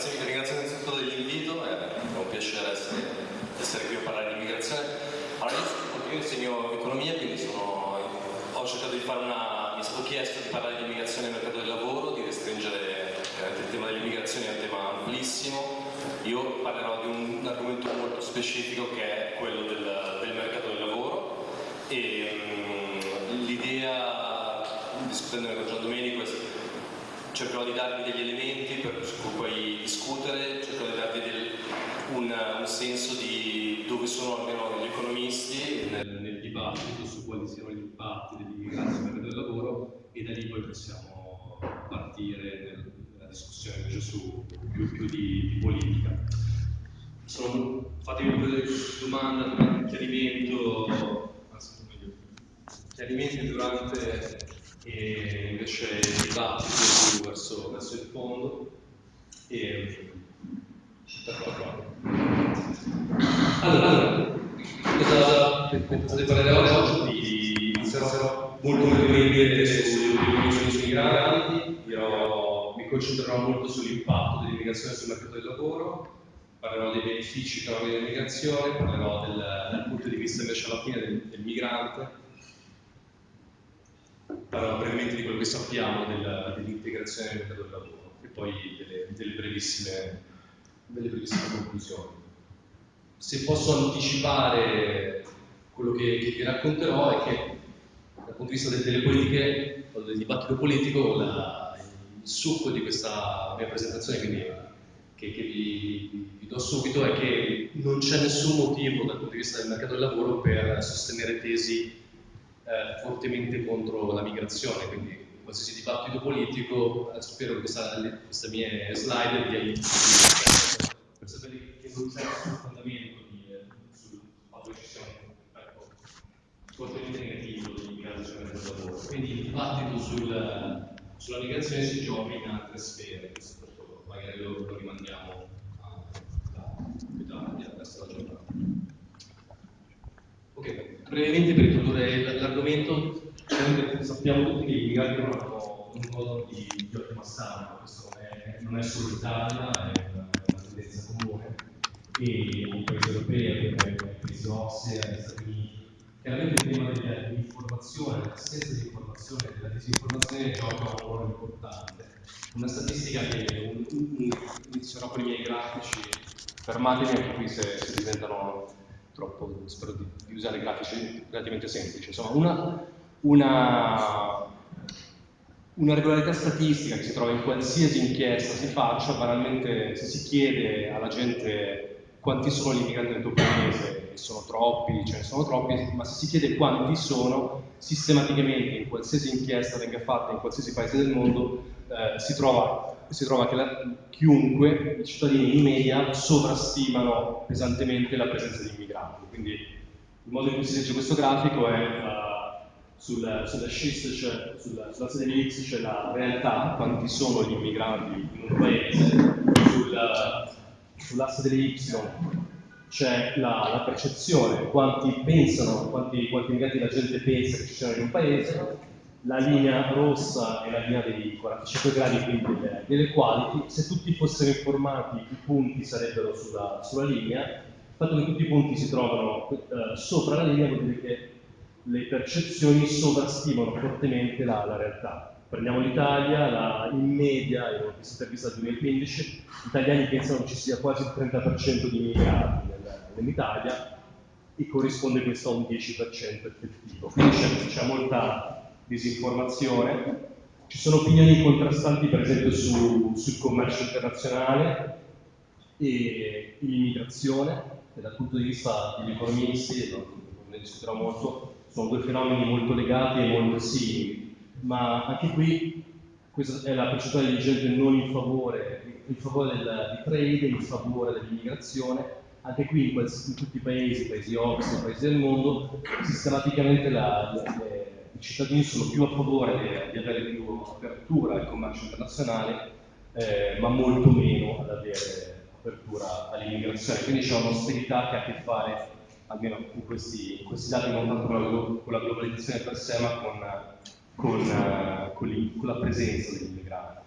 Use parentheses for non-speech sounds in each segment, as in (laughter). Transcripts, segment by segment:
grazie, ringrazio innanzitutto dell'invito, è un piacere essere, essere, qui a parlare di immigrazione. Allora, io, insegno economia, quindi sono, ho cercato di fare una, mi stato chiesto di parlare di immigrazione nel mercato del lavoro, di restringere eh, il tema dell'immigrazione è un tema amplissimo. Io parlerò di un, un argomento molto specifico che è quello del, del mercato del lavoro e um, l'idea, discutendo con Gian Domenico, è cercherò di darvi degli elementi per cui poi discutere, cercherò di darvi del, un, un, senso di dove sono almeno gli economisti nel, nel dibattito su quali siano gli impatti dell'immigrazione sul mercato del lavoro e da lì poi possiamo partire nella discussione invece su più, più di, di, politica. Sono, fatemi pure domande, chiarimento, anzi, chiarimenti durante e invece il dibattito più verso, verso il fondo e allora, cosa pensate parlare oggi? Inizierò molto brevemente sulle opinioni migranti, dirò, mi concentrerò molto sull'impatto dell'immigrazione sul mercato del lavoro, parlerò dei benefici economici dell'immigrazione, parlerò del, dal punto di vista invece alla fine del, del migrante parlerò brevemente di quello che sappiamo del, dell'integrazione nel mercato del lavoro e poi delle, delle, brevissime, delle, brevissime, conclusioni. Se posso anticipare quello che, che vi racconterò è che dal punto di vista delle, delle politiche, del dibattito politico, la, il succo di questa mia presentazione, quindi che, che vi, vi, do subito, è che non c'è nessun motivo dal punto di vista del mercato del lavoro per sostenere tesi eh, fortemente contro la migrazione, quindi in qualsiasi dibattito politico eh, spero che questa, queste mie slide vi aiutino per sapere che non c'è nessun fondamento eh, sul fatto che ci sia un ecco, fortemente negativo di migrazione del lavoro. Quindi il dibattito sul, sulla migrazione si gioca in altre sfere, questo magari lo, lo rimandiamo a, più tardi, al resto della giornata. Ok, brevemente per introdurre l'argomento, sappiamo tutti che i migranti non hanno un modo di, di ottima stampa, questo è, non è solo l'Italia, è una, tendenza comune, e i paesi europei, i paesi OSSE, gli Stati Uniti. Chiaramente il tema dell'informazione, dell'assenza di informazione e della disinformazione gioca un ruolo importante. Una statistica che un, un, un, inizierò con i miei grafici, fermatevi anche qui se, se diventano troppo, spero di, di usare grafici relativamente semplici. Insomma, una, una, una, regolarità statistica che si trova in qualsiasi inchiesta si faccia, banalmente se si chiede alla gente quanti sono gli immigranti nel tuo paese, sono troppi, ce ne sono troppi, ma se si chiede quanti sono, sistematicamente in qualsiasi inchiesta venga fatta in qualsiasi paese del mondo, eh, si trova si trova che la, chiunque, i cittadini in media, sovrastimano pesantemente la presenza di immigranti. Quindi il modo in cui si legge questo grafico è uh, sul, sulla schist, cioè sulla, sulla sede di X c'è la realtà, quanti sono gli immigranti in un paese, sul, sull'asse delle Y c'è la, la, percezione, quanti pensano, quanti, quanti immigranti la gente pensa che ci siano in un paese, la linea rossa è la linea dei 45 gradi, quindi delle, delle quality, se tutti fossero informati i punti sarebbero sulla, sulla linea, il fatto che tutti i punti si trovano eh, sopra la linea vuol dire che le percezioni sovrastimano fortemente la, la realtà. Prendiamo l'Italia, in media, in una intervista del 2015, gli italiani pensano che ci sia quasi il 30% di immigrati nell'Italia e corrisponde questo a un 10% effettivo. Quindi c'è molta disinformazione. Ci sono opinioni contrastanti per esempio su, sul commercio internazionale e l'immigrazione, che dal punto di vista degli economisti, ne discuterò molto, sono due fenomeni molto legati e molto simili, ma anche qui questa è la percentuale di gente non in favore, in favore del, trade, in favore dell'immigrazione, anche qui in, in, tutti i paesi, paesi OXE, paesi del mondo, sistematicamente la, le, i cittadini sono più a favore di, avere più apertura al commercio internazionale, eh, ma molto meno ad avere apertura all'immigrazione. Quindi c'è un'austerità che ha a che fare, almeno in questi, questi dati, non tanto con la, globalizzazione per sé, ma con, con, con, la presenza degli immigrati.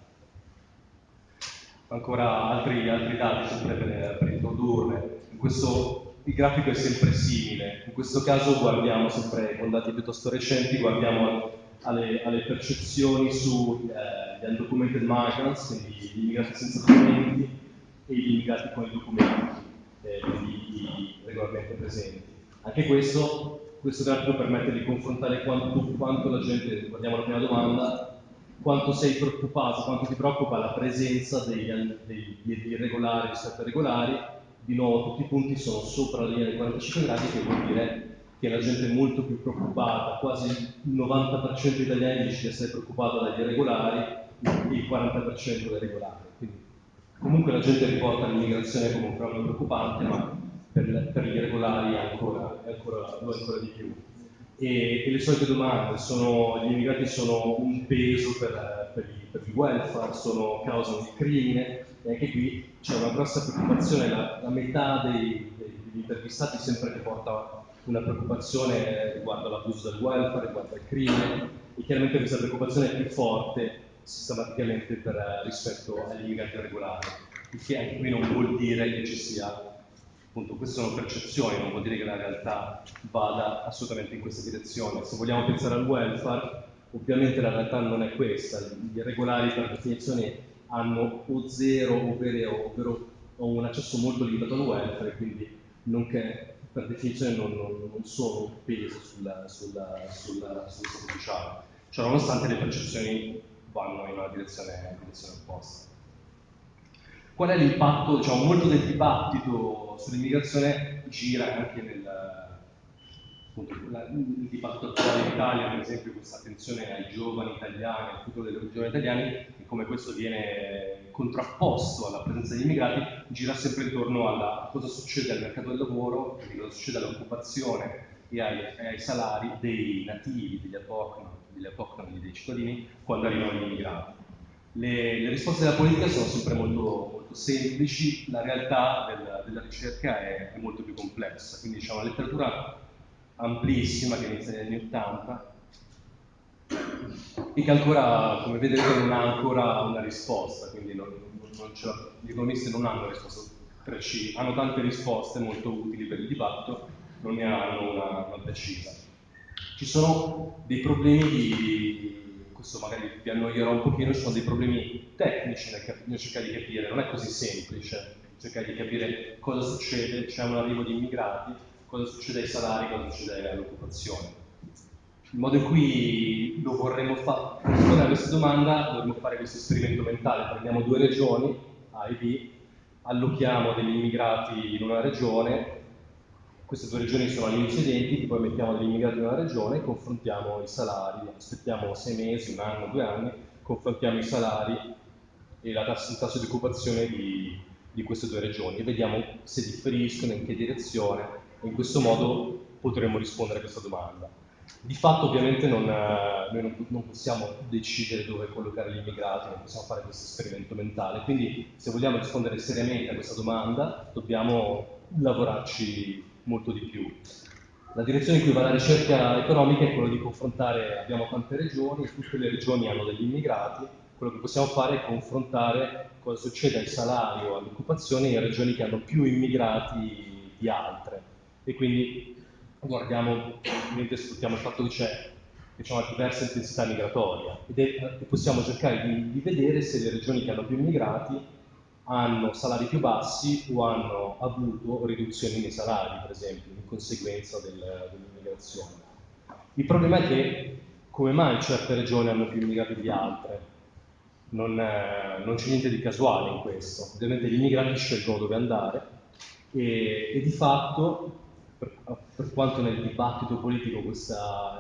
ancora altri, altri dati sempre per, per introdurre. In questo il grafico è sempre simile, in questo caso guardiamo sempre con dati piuttosto recenti, guardiamo alle, alle percezioni sugli eh, undocumented migrants, quindi gli immigrati senza documenti, e gli immigrati con i documenti, eh, quindi regolarmente presenti. Anche questo, questo grafico permette di confrontare quanto, quanto la gente, guardiamo la prima domanda, quanto sei preoccupato, quanto ti preoccupa la presenza degli, degli irregolari rispetto ai regolari. Di nuovo tutti i punti sono sopra la linea dei 45 gradi, che vuol dire che la gente è molto più preoccupata, quasi il 90% degli italiani dice di essere preoccupato dagli irregolari, il 40% dai regolari. Quindi, comunque la gente riporta l'immigrazione come un problema preoccupante, ma per, per gli irregolari ancora, ancora, lo è ancora di più e, e, le solite domande sono, gli immigrati sono un peso per, per, il, per, il, welfare, sono causa di crimine e anche qui c'è una grossa preoccupazione, la, la metà dei, dei, degli intervistati sempre riporta una preoccupazione riguardo all'abuso del welfare, riguardo al crimine e chiaramente questa preoccupazione è più forte sistematicamente per, rispetto agli immigrati regolari, il che anche qui non vuol dire che ci sia appunto queste sono percezioni, non vuol dire che la realtà vada assolutamente in questa direzione. Se vogliamo pensare al welfare, ovviamente la realtà non è questa, gli irregolari per definizione hanno o zero ovvero, ovvero o un accesso molto limitato al welfare, quindi che, per definizione non, non, non, sono un peso sulla, sulla, sulla, sul sociale. Cioè, nonostante le percezioni vanno in una direzione, in direzione opposta. Qual è l'impatto? Diciamo, molto del dibattito sull'immigrazione gira anche nel appunto, il dibattito attuale in Italia, per esempio questa attenzione ai giovani italiani, al futuro dei giovani italiani, e come questo viene contrapposto alla presenza di immigrati, gira sempre intorno a cosa succede al mercato del lavoro, quindi cosa succede all'occupazione e ai, ai, salari dei nativi, degli autoctoni, dei cittadini, quando arrivano gli immigrati. Le, le, risposte della politica sono sempre molto, molto semplici, la realtà del, della ricerca è, è, molto più complessa, quindi diciamo la letteratura amplissima che inizia negli anni 80 e che ancora, come vedete, non ha ancora una risposta, quindi non, non gli economisti non hanno risposte precise, hanno tante risposte molto utili per il dibattito, non ne hanno una, una precisa. Ci sono dei problemi di questo magari vi annoierò un pochino, ci sono dei problemi tecnici nel, nel cercare di capire, non è così semplice cercare di capire cosa succede, c'è un arrivo di immigrati, cosa succede ai salari, cosa succede all'occupazione. Il modo in cui lo vorremmo fare, per rispondere a questa domanda, dovremmo fare questo esperimento mentale, prendiamo due regioni, A e B, allochiamo degli immigrati in una regione. Queste due regioni sono all'inizio identiche, poi mettiamo degli immigrati in una regione, confrontiamo i salari, aspettiamo sei mesi, un anno, due anni, confrontiamo i salari e la tasso, il tasso di occupazione di, di queste due regioni e vediamo se differiscono, in che direzione. In questo modo potremo rispondere a questa domanda. Di fatto ovviamente non, noi non, non, possiamo decidere dove collocare gli immigrati, non possiamo fare questo esperimento mentale, quindi se vogliamo rispondere seriamente a questa domanda dobbiamo lavorarci molto di più. La direzione in cui va la ricerca economica è quella di confrontare, abbiamo tante regioni, tutte le regioni hanno degli immigrati, quello che possiamo fare è confrontare cosa succede ai salari o all'occupazione in regioni che hanno più immigrati di altre. E quindi guardiamo, mentre sfruttiamo il fatto che c'è diciamo, una diversa intensità migratoria ed è, e possiamo cercare di, di vedere se le regioni che hanno più immigrati hanno salari più bassi o hanno avuto riduzioni nei salari, per esempio, in conseguenza del, dell'immigrazione. Il problema è che come mai certe regioni hanno più immigrati di altre? Non, eh, non c'è niente di casuale in questo. Ovviamente gli immigrati scelgono dove andare e, e di fatto, per, per, quanto nel dibattito politico questo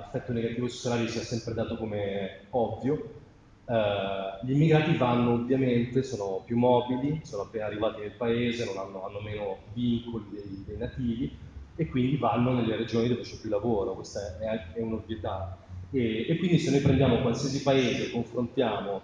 effetto negativo sui salari sia sempre dato come ovvio, Uh, gli immigrati vanno ovviamente, sono più mobili, sono appena arrivati nel paese, hanno, hanno, meno vincoli dei, dei, nativi e quindi vanno nelle regioni dove c'è più lavoro, questa è, è un'ovvietà. E, e, quindi se noi prendiamo qualsiasi paese, confrontiamo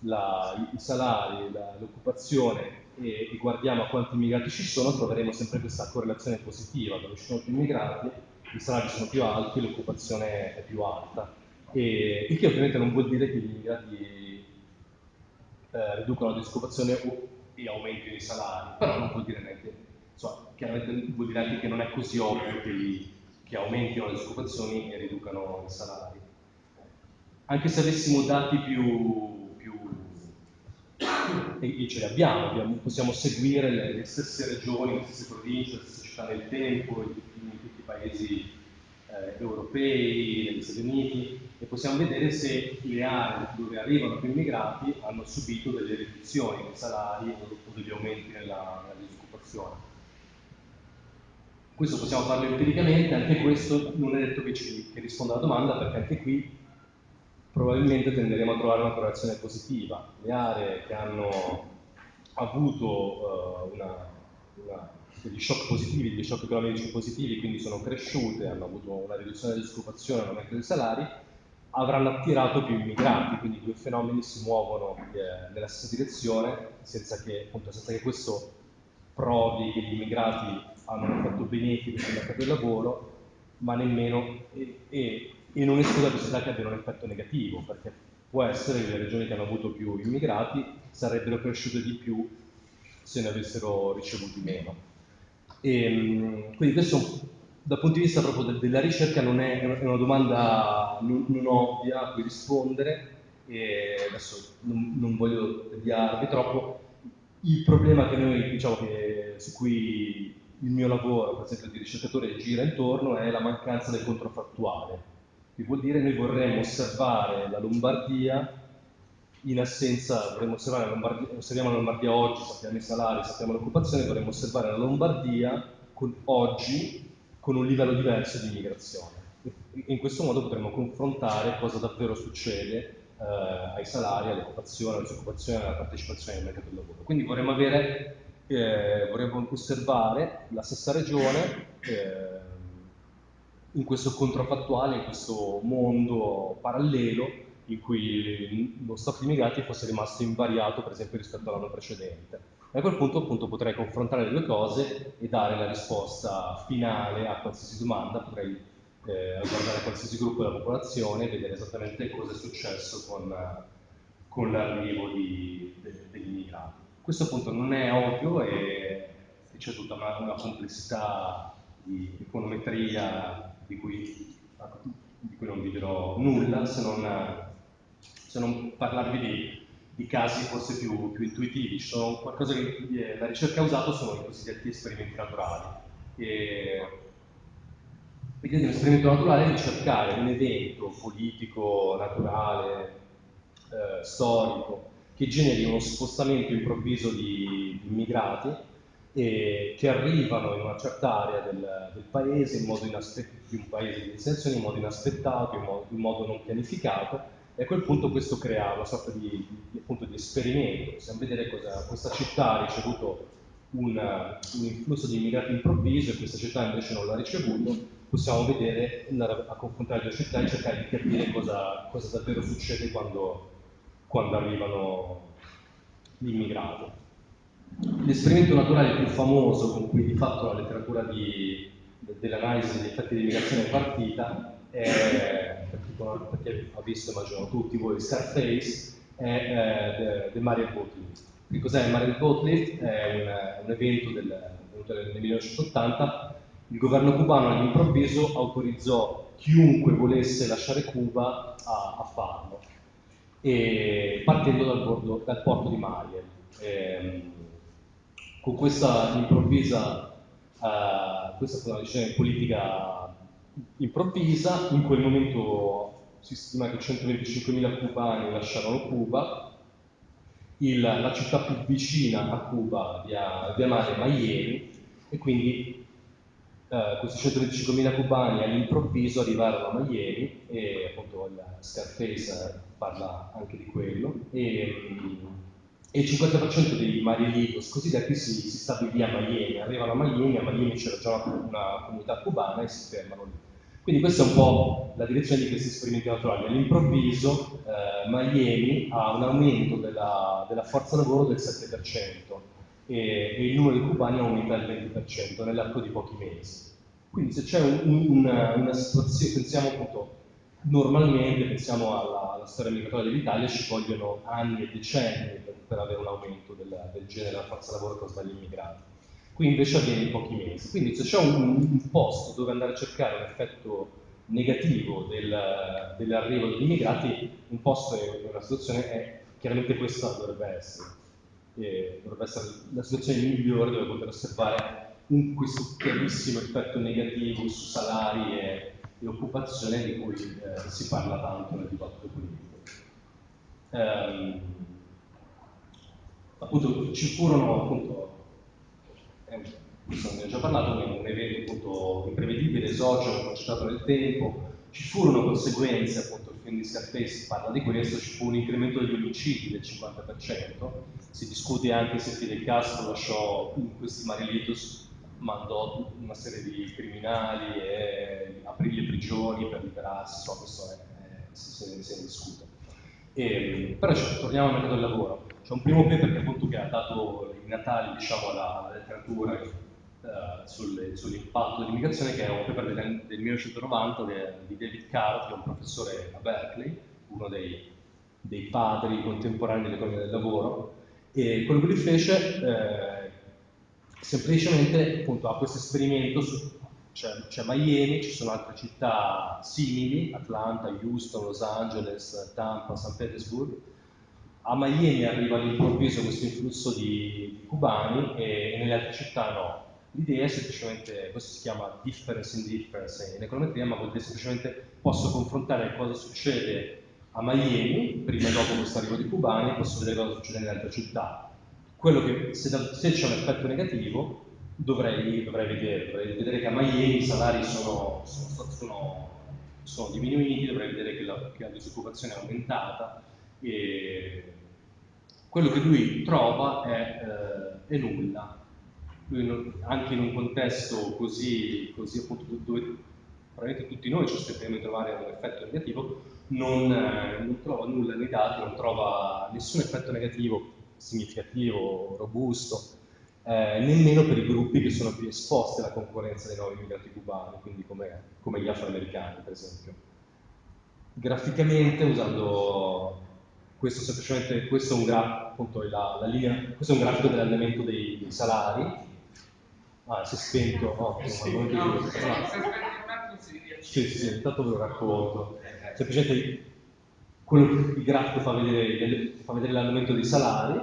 la, i salari, la, l'occupazione e, e, guardiamo a quanti immigrati ci sono, troveremo sempre questa correlazione positiva, dove ci sono più immigrati, i salari sono più alti, l'occupazione è più alta. E, il che ovviamente non vuol dire che gli immigrati eh, riducono la disoccupazione e aumentino i salari, però non vuol dire neanche, insomma, chiaramente vuol dire anche che non è così ovvio che, che aumentino le disoccupazioni e riducano i salari. Anche se avessimo dati più e, e, ce li abbiamo, abbiamo, possiamo seguire le, le, stesse regioni, le stesse province, le stesse città nel tempo, in, in tutti i paesi eh, europei, negli Stati Uniti, e possiamo vedere se le aree dove arrivano più immigrati hanno subito delle riduzioni nei salari o degli aumenti nella, nella disoccupazione. Questo possiamo farlo empiricamente, anche questo non è detto che, ci, che risponda alla domanda perché anche qui probabilmente tenderemo a trovare una correlazione positiva. Le aree che hanno avuto uh, una, una, degli shock positivi, degli shock economici positivi, quindi sono cresciute, hanno avuto una riduzione della disoccupazione, un aumento dei salari, avranno attirato più immigrati, quindi i due fenomeni si muovono eh, nella stessa direzione senza che, appunto, senza che questo provi che gli immigrati hanno effetto benefico sul mercato del lavoro, ma nemmeno e, e, non esclude la possibilità che abbiano un effetto negativo, perché può essere che le regioni che hanno avuto più immigrati sarebbero cresciute di più se ne avessero ricevuti meno. E, ehm, quindi questo dal punto di vista proprio de della ricerca non è, è una domanda non, non, ovvia a cui rispondere e adesso non, non voglio deviarvi troppo. Il problema che noi, diciamo, che, su cui il mio lavoro, per esempio di ricercatore, gira intorno è la mancanza del controfattuale, che vuol dire noi vorremmo osservare la Lombardia in assenza, vorremmo osservare la Lombardia, osserviamo la Lombardia oggi, sappiamo i salari, sappiamo l'occupazione, vorremmo osservare la Lombardia con, oggi con un livello diverso di immigrazione. In questo modo potremmo confrontare cosa davvero succede eh, ai salari, all'occupazione, alla disoccupazione, alla partecipazione al mercato del lavoro. Quindi vorremmo avere eh, vorremmo osservare la stessa regione eh, in questo controfattuale, in questo mondo parallelo in cui lo stato di immigrati fosse rimasto invariato per esempio rispetto all'anno precedente. E a quel punto appunto potrei confrontare le due cose e dare la risposta finale a qualsiasi domanda, potrei eh, guardare qualsiasi gruppo della popolazione e vedere esattamente cosa è successo con, con l'arrivo de, degli immigrati. Questo appunto non è ovvio e c'è tutta una, una, complessità di econometria di cui, di cui, non vi dirò nulla se non, se non parlarvi di, di, casi forse più, più intuitivi. Sono qualcosa che la ricerca ha usato sono i cosiddetti esperimenti naturali. E, L'idea di un esperimento naturale è di cercare un evento politico, naturale, eh, storico, che generi uno spostamento improvviso di, immigrati eh, che arrivano in una certa area del, del paese, in modo di un paese di destinazione, in modo inaspettato, in modo, in modo, non pianificato, e a quel punto questo crea una sorta di, di, appunto, di esperimento. Possiamo vedere cosa questa città ha ricevuto un, un, influsso di immigrati improvviso e questa città invece non l'ha ricevuto, possiamo vedere, andare a confrontare le due città e cercare di capire cosa, cosa davvero succede quando quando arrivano gli immigrati. L'esperimento naturale più famoso con cui di fatto la letteratura dell'analisi degli effetti di immigrazione è partita è, per ha visto, immagino tutti voi, Scarface, è eh, The Mariel Boat Lift. Che cos'è il Mariel Boat Lift? È un, un evento del, del 1980 il governo cubano all'improvviso autorizzò chiunque volesse lasciare Cuba a, a farlo e partendo dal, bordo, dal porto di Mariel. Eh, con questa improvvisa, eh, questa decisione politica improvvisa, in quel momento si stima che 125.000 cubani lasciarono Cuba, il, la città più vicina a Cuba via, via mare Miami e quindi eh, questi 125.000 cubani all'improvviso arrivarono a Miami e appunto Scarface parla anche di quello, e, e il 50% dei Marielitos cosiddetti si, si stabilì a Miami, arrivano a Miami, a Miami c'era già una, una comunità cubana e si fermano lì. Quindi questa è un po' la direzione di questi esperimenti naturali. All'improvviso eh, Miami ha un aumento della, della, forza lavoro del 7% e, e, il numero di cubani aumenta del 20% nell'arco di pochi mesi. Quindi se c'è un, un, una, una situazione, pensiamo appunto normalmente, pensiamo alla, alla storia migratoria dell'Italia, ci vogliono anni e decenni per, per avere un aumento del, del genere della forza lavoro causata dagli immigrati. Qui invece avviene in pochi mesi. Quindi se c'è un, un, posto dove andare a cercare un effetto negativo del, dell'arrivo degli immigrati, un posto e una situazione è chiaramente questa dovrebbe essere. E dovrebbe essere la situazione migliore dove poter osservare un, questo chiarissimo effetto negativo su salari e, e occupazione di cui eh, si parla tanto nel dibattito politico. Um, appunto ci furono appunto eh, ne ho già parlato, un, evento appunto imprevedibile, esogeno, concentrato nel tempo, ci furono conseguenze, appunto il film di Scarface parla di questo, ci fu un incremento degli omicidi del 50%, si discute anche se Fidel Castro lasciò in questi marilitos mandò una serie di criminali e aprì le prigioni per liberarsi, so, questo è, è, se, se ne discute. E, però cioè, torniamo al mercato del lavoro. C'è un primo paper che appunto che ha dato i natali diciamo, alla, letteratura uh, sull'impatto dell'immigrazione, che è un paper del, del 1990 de, di David Caro, che è un professore a Berkeley, uno dei, dei padri contemporanei dell'economia del lavoro, e quello che lui fece eh, semplicemente appunto ha questo esperimento su c'è, Miami, ci sono altre città simili, Atlanta, Houston, Los Angeles, Tampa, San Petersburgo. A Miami arriva all'improvviso questo influsso di, di cubani e, e, nelle altre città no. L'idea è semplicemente, questo si chiama difference in difference in econometria, ma vuol dire semplicemente posso confrontare cosa succede a Miami, prima e dopo questo arrivo di cubani, e posso vedere cosa succede nelle altre città quello che se, se c'è un effetto negativo dovrei, dovrei, vedere, dovrei vedere che a Miami i salari sono, sono, sono, sono diminuiti, dovrei vedere che la, che la, disoccupazione è aumentata e quello che lui trova è, eh, è nulla. Lui, anche in un contesto così, così appunto dove probabilmente tutti noi ci aspettiamo di trovare un effetto negativo, non, eh, non trova nulla nei dati, non trova nessun effetto negativo significativo, robusto, eh, nemmeno per i gruppi che sono più esposti alla concorrenza dei nuovi immigrati cubani, quindi come, come gli afroamericani per esempio. Graficamente, usando questo semplicemente, questo è un, gra appunto, la, la linea, questo è un grafico dell'andamento dei, dei, salari. Ah, si è spento, ottimo, sì, no, no, sì, sì, sì, intanto ve lo racconto. Semplicemente quello che il grafico fa vedere, fa vedere l'andamento dei salari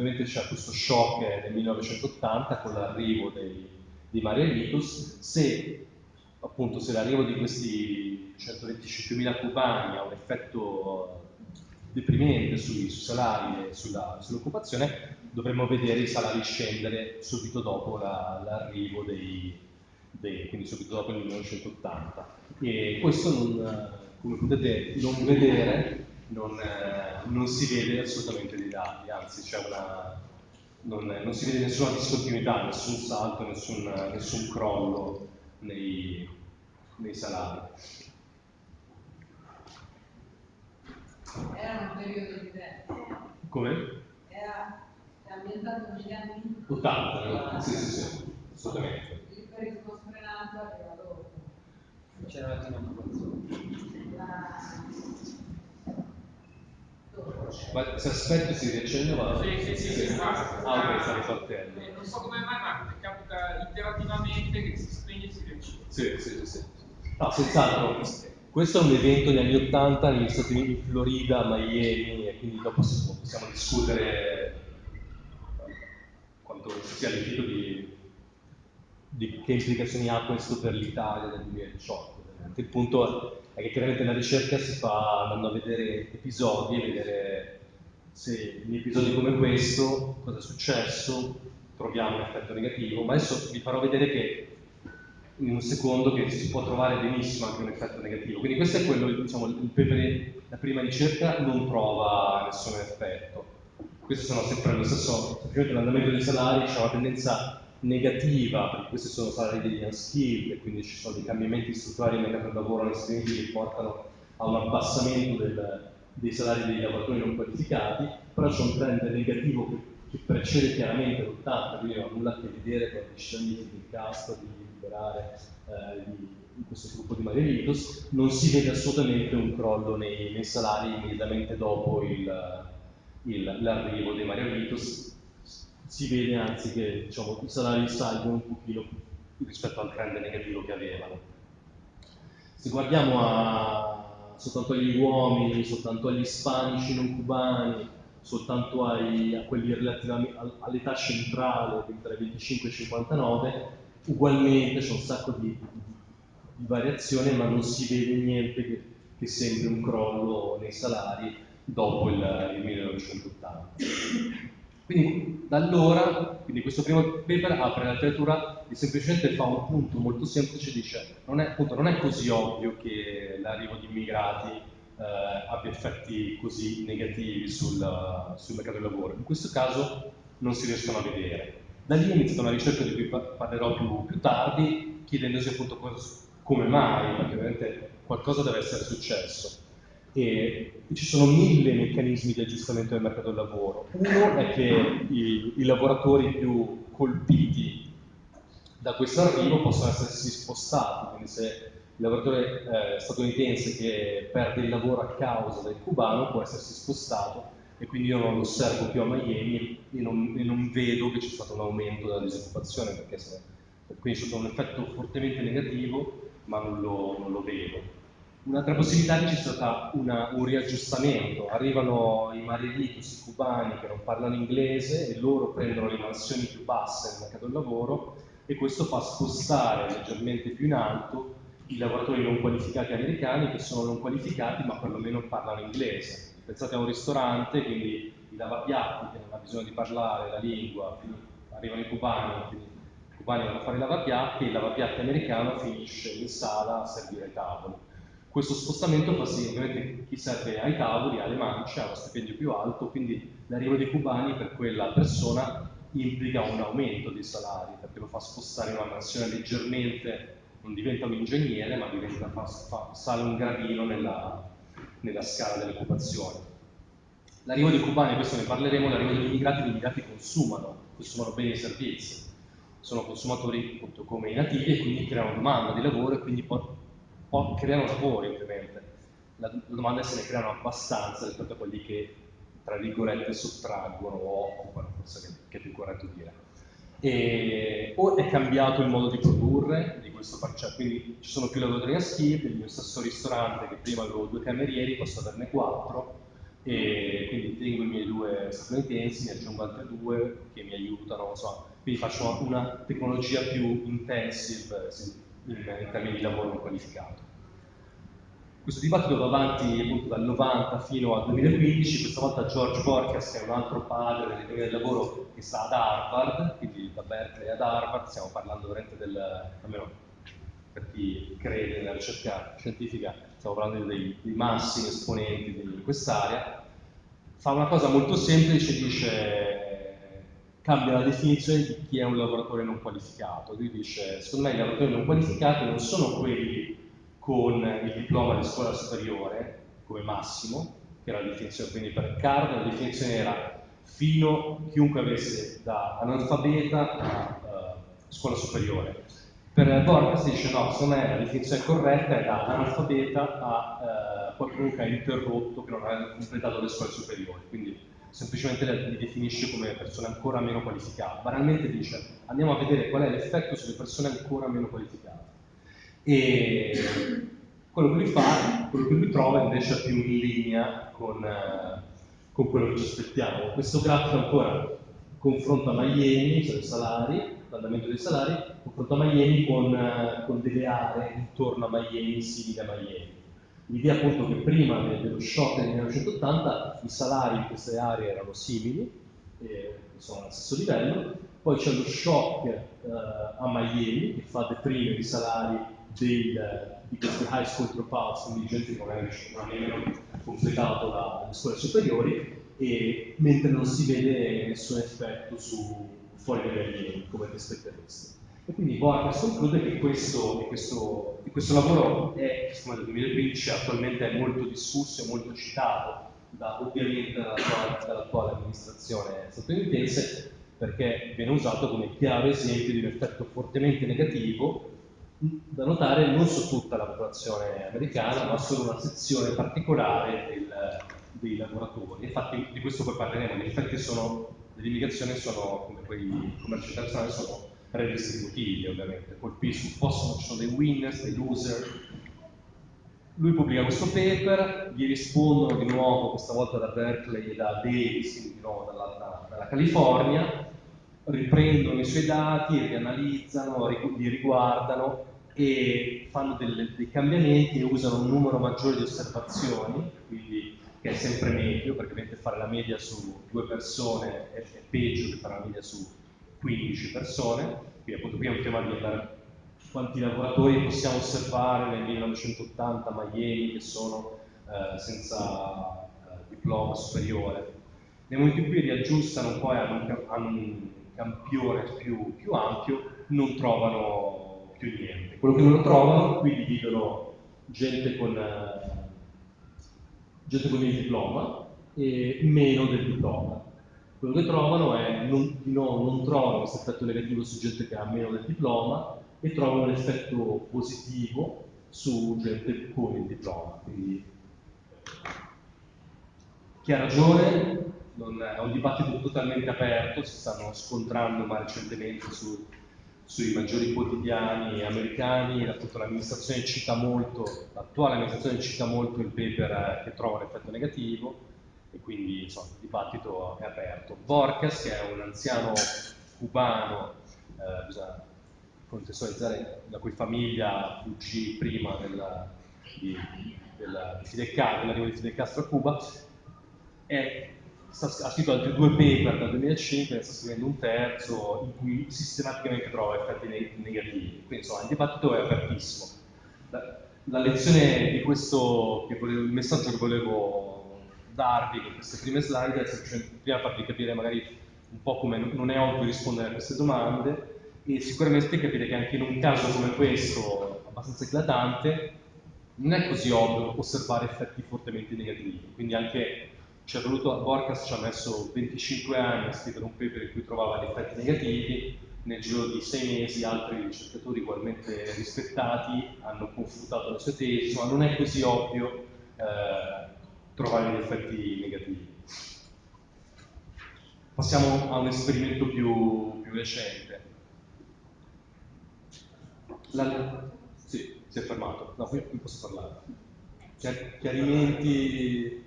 ovviamente c'è questo shock nel 1980 con l'arrivo dei, dei Marielitus. Se appunto se l'arrivo di questi 125.000 cubani ha un effetto deprimente sui, sui salari e sull'occupazione, dovremmo vedere i salari scendere subito dopo la, l'arrivo dei, dei, quindi subito dopo il 1980. E questo non, come potete non vedere, non, eh, non si vede assolutamente dei dati, anzi una, non, non, si vede nessuna discontinuità, nessun salto, nessun, nessun crollo nei, nei salari. Era un periodo diverso. Come? Era ambientato negli anni 80, sì, sì, sì, assolutamente. Il turismo sfrenato arriva dopo. C'era anche un'occupazione. Ma se aspetto si riaccende va? Sì, sì, sì, sì, basta. Ah, ok, sta ripartendo. Non so come mai, ma capita iterativamente che si spegne e si riaccende. Sì, sì, sì. sì. No, senz'altro. Questo è un evento negli anni 80 negli Stati Uniti, in Florida, Miami, e quindi dopo possiamo discutere quanto sia l'effetto di, di che implicazioni ha questo per l'Italia nel 2018. Il punto che chiaramente la ricerca si fa andando a vedere episodi e vedere se in episodi come questo cosa è successo, troviamo un effetto negativo, ma adesso vi farò vedere che in un secondo che si può trovare benissimo anche un effetto negativo. Quindi questo è quello, diciamo, il, la prima ricerca non trova nessun effetto. Questi sono sempre lo stesso, semplicemente l'andamento dei salari, c'è una tendenza negativa, perché questi sono salari degli unskilled, e quindi ci sono dei cambiamenti strutturali nel mercato del lavoro negli che portano a un abbassamento del, dei salari dei lavoratori non qualificati, però c'è un trend negativo che, che precede chiaramente l'80, quindi non ha nulla a che vedere con la decisione di Castro di liberare eh, di, di, questo gruppo di Marielitos, non si vede assolutamente un crollo nei, nei salari immediatamente dopo il, il, l'arrivo dei Marielitos, si vede anzi che diciamo, i salari salgono un pochino rispetto al trend negativo che avevano. Se guardiamo a, soltanto agli uomini, soltanto agli ispanici non cubani, soltanto ai, a quelli relativamente all'età centrale tra i 25 e i 59, ugualmente c'è un sacco di, di, variazione, ma non si vede niente che, che sembri un crollo nei salari dopo il, il 1980. Quindi da allora, quindi questo primo paper apre la letteratura e semplicemente fa un punto molto semplice, dice non è, appunto, non è così ovvio che l'arrivo di immigrati eh, abbia effetti così negativi sul, sul, mercato del lavoro. In questo caso non si riescono a vedere. Da lì è iniziata una ricerca di cui parlerò più, più tardi, chiedendosi appunto come mai, perché ovviamente qualcosa deve essere successo. E ci sono mille meccanismi di aggiustamento del mercato del lavoro. Uno è che i, i lavoratori più colpiti da questo arrivo possono essersi spostati, quindi se il lavoratore eh, statunitense che perde il lavoro a causa del cubano può essersi spostato e quindi io non lo osservo più a Miami e non, e non vedo che c'è stato un aumento della disoccupazione perché se, quindi c'è stato un effetto fortemente negativo ma non lo, non lo vedo. Un'altra possibilità è che ci sia stato un riaggiustamento, arrivano i marielitos, i cubani che non parlano inglese e loro prendono le mansioni più basse nel mercato del lavoro e questo fa spostare leggermente più in alto i lavoratori non qualificati americani che sono non qualificati ma perlomeno parlano inglese. Pensate a un ristorante, quindi i lavapiatti che non ha bisogno di parlare la lingua, arrivano i cubani, quindi i cubani vanno a fare i lavapiatti e il lavapiatti americano finisce in sala a servire ai tavoli. Questo spostamento fa sì, ovviamente chi serve ai tavoli, alle mance, ha uno stipendio più alto, quindi l'arrivo dei cubani per quella persona implica un aumento dei salari, perché lo fa spostare in una mansione leggermente non diventa un ingegnere, ma diventa, fa, fa, sale un gradino nella, nella scala dell'occupazione. L'arrivo dei cubani, questo ne parleremo, l'arrivo degli immigrati, gli immigrati consumano, consumano beni e servizi, sono consumatori appunto come i nativi e quindi creano domanda di lavoro e quindi creano lavoro ovviamente. La, domanda è se ne creano abbastanza rispetto a quelli che tra virgolette sottraggono o occupano, forse che, è più corretto dire. E, o è cambiato il modo di produrre di questo parcella, quindi ci sono più lavoratori a schifo, il mio stesso ristorante che prima avevo due camerieri, posso averne quattro, e quindi tengo i miei due statunitensi, ne aggiungo altri due che mi aiutano, insomma, quindi faccio una tecnologia più intensive in, in termini di lavoro non qualificato. Questo dibattito va avanti appunto dal 90 fino al 2015, questa volta George Borkas, che è un altro padre dell'economia del lavoro che sta ad Harvard, quindi da Berkeley ad Harvard, stiamo parlando veramente del, almeno per chi crede nella ricerca scientifica, stiamo parlando dei, dei massimi esponenti di quest'area, fa una cosa molto semplice, dice cambia la definizione di chi è un lavoratore non qualificato. Lui dice, secondo me i lavoratori non qualificati non sono quelli con il diploma di scuola superiore come massimo, che era la definizione, quindi per Card la definizione era fino chiunque avesse da analfabeta a uh, scuola superiore. Per Borges dice no, secondo me la definizione corretta è da analfabeta a uh, qualcuno che ha interrotto, che non ha completato le scuole superiori, quindi semplicemente li definisce come persone ancora meno qualificate. Banalmente dice andiamo a vedere qual è l'effetto sulle persone ancora meno qualificate. E quello che lui fa, quello che lui trova invece è più in linea con, eh, con quello che ci aspettiamo. Questo grafico ancora confronta Miami, cioè i salari, l'andamento dei salari, confronta Miami con, eh, con, delle aree intorno a Miami simili a Miami. L'idea appunto che prima dello shock del 1980 i salari in queste aree erano simili, eh, sono allo stesso livello, poi c'è lo shock eh, a Miami che fa deprimere i salari del, di questi high school dropouts, quindi gente che magari non ha nemmeno completato la, le scuole superiori, e, mentre non si vede nessun effetto su fuori dagli allievi, come ti aspetteresti. E quindi Borges conclude che questo, questo, questo lavoro è, siccome nel 2015 attualmente è molto discusso e molto citato da, ovviamente dall'attuale, amministrazione statunitense, perché viene usato come chiaro esempio di un effetto fortemente negativo da notare non su tutta la popolazione americana, ma su una sezione particolare del, dei lavoratori. Infatti di questo poi parleremo, gli effetti dell'immigrazione sono, come quei commerci internazionali, sono redistributivi ovviamente, colpiscono, possono, ci sono dei winners, dei loser. Lui pubblica questo paper, gli rispondono di nuovo, questa volta da Berkeley e da Davis, quindi di nuovo dalla, dalla California, riprendono i suoi dati, li analizzano, li riguardano e fanno delle, dei cambiamenti e usano un numero maggiore di osservazioni, quindi che è sempre meglio, perché ovviamente fare la media su due persone è, è peggio che fare la media su 15 persone, quindi appunto qui è un tema di andare quanti lavoratori possiamo osservare nel 1980 a Miami che sono eh, senza eh, diploma superiore. Nel momento in cui riaggiustano un po' hanno, hanno un campione più, più, ampio, non trovano più niente. Quello che loro trovano, qui dividono gente con, eh, gente con il diploma e meno del diploma. Quello che trovano è, non, no, non trovano questo effetto negativo su gente che ha meno del diploma e trovano un effetto positivo su gente con il diploma. Quindi, chi ha ragione è un dibattito totalmente aperto, si stanno scontrando ma recentemente su, sui maggiori quotidiani americani, l'amministrazione cita molto, l'attuale amministrazione cita molto il paper che trova l'effetto negativo, e quindi insomma, il dibattito è aperto. Borges, che è un anziano cubano, eh, bisogna contestualizzare, la cui famiglia fuggì prima della, di, della, Fidel Castro, dell'arrivo di Fidel Castro a Cuba, è, sta, ha scritto altri due paper dal 2005 ne sta scrivendo un terzo in cui sistematicamente trova effetti negativi. Quindi insomma il dibattito è apertissimo. La, la lezione di questo, volevo, il messaggio che volevo darvi con queste prime slide prima farvi capire magari un po' come non è ovvio rispondere a queste domande e sicuramente capire che anche in un caso come questo, abbastanza eclatante, non è così ovvio osservare effetti fortemente negativi. Quindi anche ci è voluto, Borcas ci ha messo 25 anni a scrivere un paper in cui trovava gli effetti negativi, nel giro di sei mesi altri ricercatori ugualmente rispettati hanno confutato le sue tesi, insomma non è così ovvio eh, trovare gli effetti negativi. Passiamo a un esperimento più, più recente. La... Sì, si è fermato. No, qui, qui posso parlare. Chiarimenti.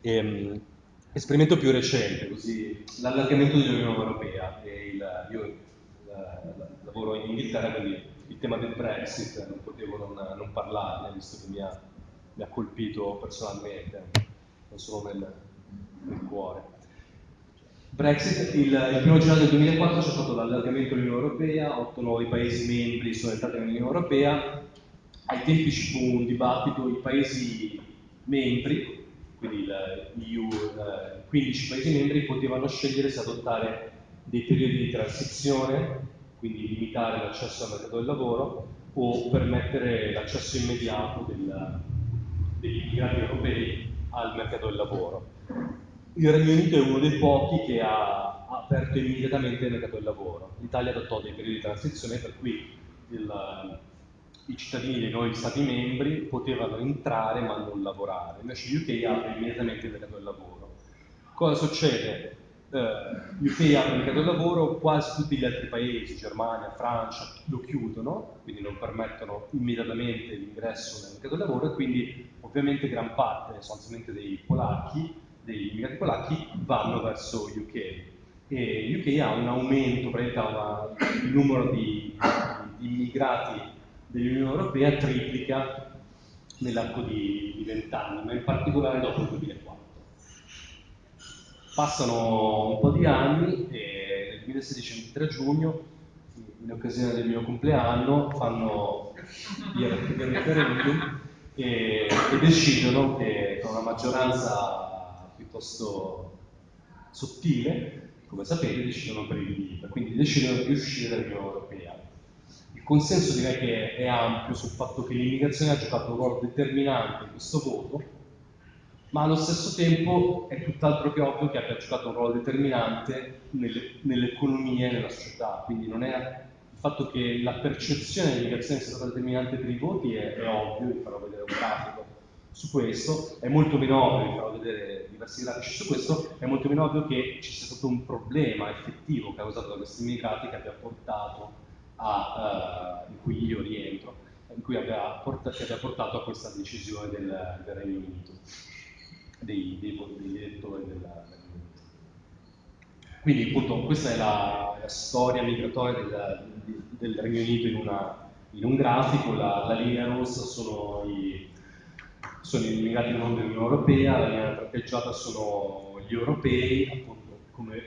Ehm, esperimento più recente, così l'allargamento dell'Unione Europea. Il, io la, lavoro in Inghilterra, quindi il tema del Brexit non potevo non, non parlarne, visto che mi ha, mi ha, colpito personalmente, non solo nel, nel cuore. Brexit, il, il primo gennaio del 2004 c'è stato l'allargamento dell'Unione Europea, otto nuovi Paesi membri sono entrati nell'Unione Europea, ai tempi ci fu un dibattito, i Paesi membri, quindi l'EU, 15 Paesi membri, potevano scegliere se adottare dei periodi di transizione quindi limitare l'accesso al mercato del lavoro o permettere l'accesso immediato del, degli immigrati europei al mercato del lavoro. Il Regno Unito è uno dei pochi che ha aperto immediatamente il mercato del lavoro. L'Italia adottò dei periodi di transizione per cui il, i cittadini dei nuovi Stati membri potevano entrare ma non lavorare, invece l'UK apre immediatamente il mercato del lavoro. Cosa succede? Eh, UK apre il mercato del lavoro, quasi tutti gli altri paesi, Germania, Francia, lo chiudono, quindi non permettono immediatamente l'ingresso nel mercato del lavoro e quindi ovviamente gran parte, sostanzialmente dei polacchi, degli immigrati polacchi, vanno verso UK. E UK ha un aumento, il numero di, di immigrati dell'Unione Europea triplica nell'arco di, di 20 anni, ma in particolare dopo il 2004. Passano un po' di anni e nel 2016, il 3 giugno, in occasione del mio compleanno, fanno il referendum e, e decidono che con una maggioranza piuttosto sottile, come sapete, decidono per il leave, quindi decidono di uscire dall'Unione Europea. Il consenso direi che è ampio sul fatto che l'immigrazione ha giocato un ruolo determinante in questo voto ma allo stesso tempo è tutt'altro che ovvio che abbia giocato un ruolo determinante nelle, nell'economia e nella società, quindi non è fatto che la percezione dell'immigrazione sia stata determinante per i voti è, è ovvio, vi farò vedere un grafico su questo, è molto meno ovvio, vi farò vedere diversi grafici su questo, è molto meno ovvio che ci sia stato un problema effettivo causato da questi immigrati che abbia portato a, uh, in cui io rientro, in cui abbia portato, che abbia portato a questa decisione del, del Regno Unito, dei, dei, degli elettori del, Regno Unito. Quindi appunto questa è la, la storia migratoria del, del, Regno Unito in, una, in un grafico, la, la linea rossa sono i sono immigrati non dell'Unione Europea, la linea tratteggiata sono gli europei, appunto come,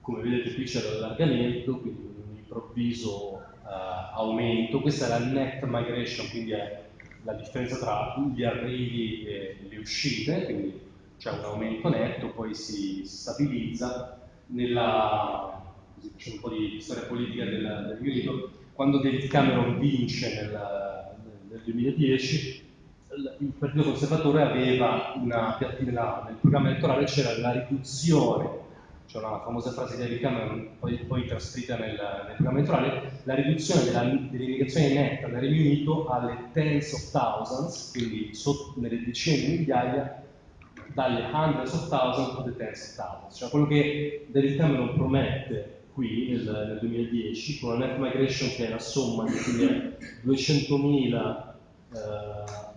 come vedete qui c'è l'allargamento, quindi un improvviso uh, aumento, questa è la net migration, quindi è la differenza tra gli arrivi e le uscite, quindi c'è un aumento netto, poi si stabilizza nella, così facciamo un po' di storia politica del, del Unito, quando David Cameron vince nel, nel 2010 il Partito Conservatore aveva una nel programma elettorale c'era la riduzione, c'è una famosa frase di David Cameron poi, poi trascritta nel, nel, programma elettorale, la riduzione dell'immigrazione netta nel Regno Unito alle tens of thousands, quindi sotto, nelle decine di migliaia, dalle hundreds of thousands the tens of thousands. Cioè quello che David Cameron promette qui nel, nel 2010 con la net migration che è la somma di 200.000 eh,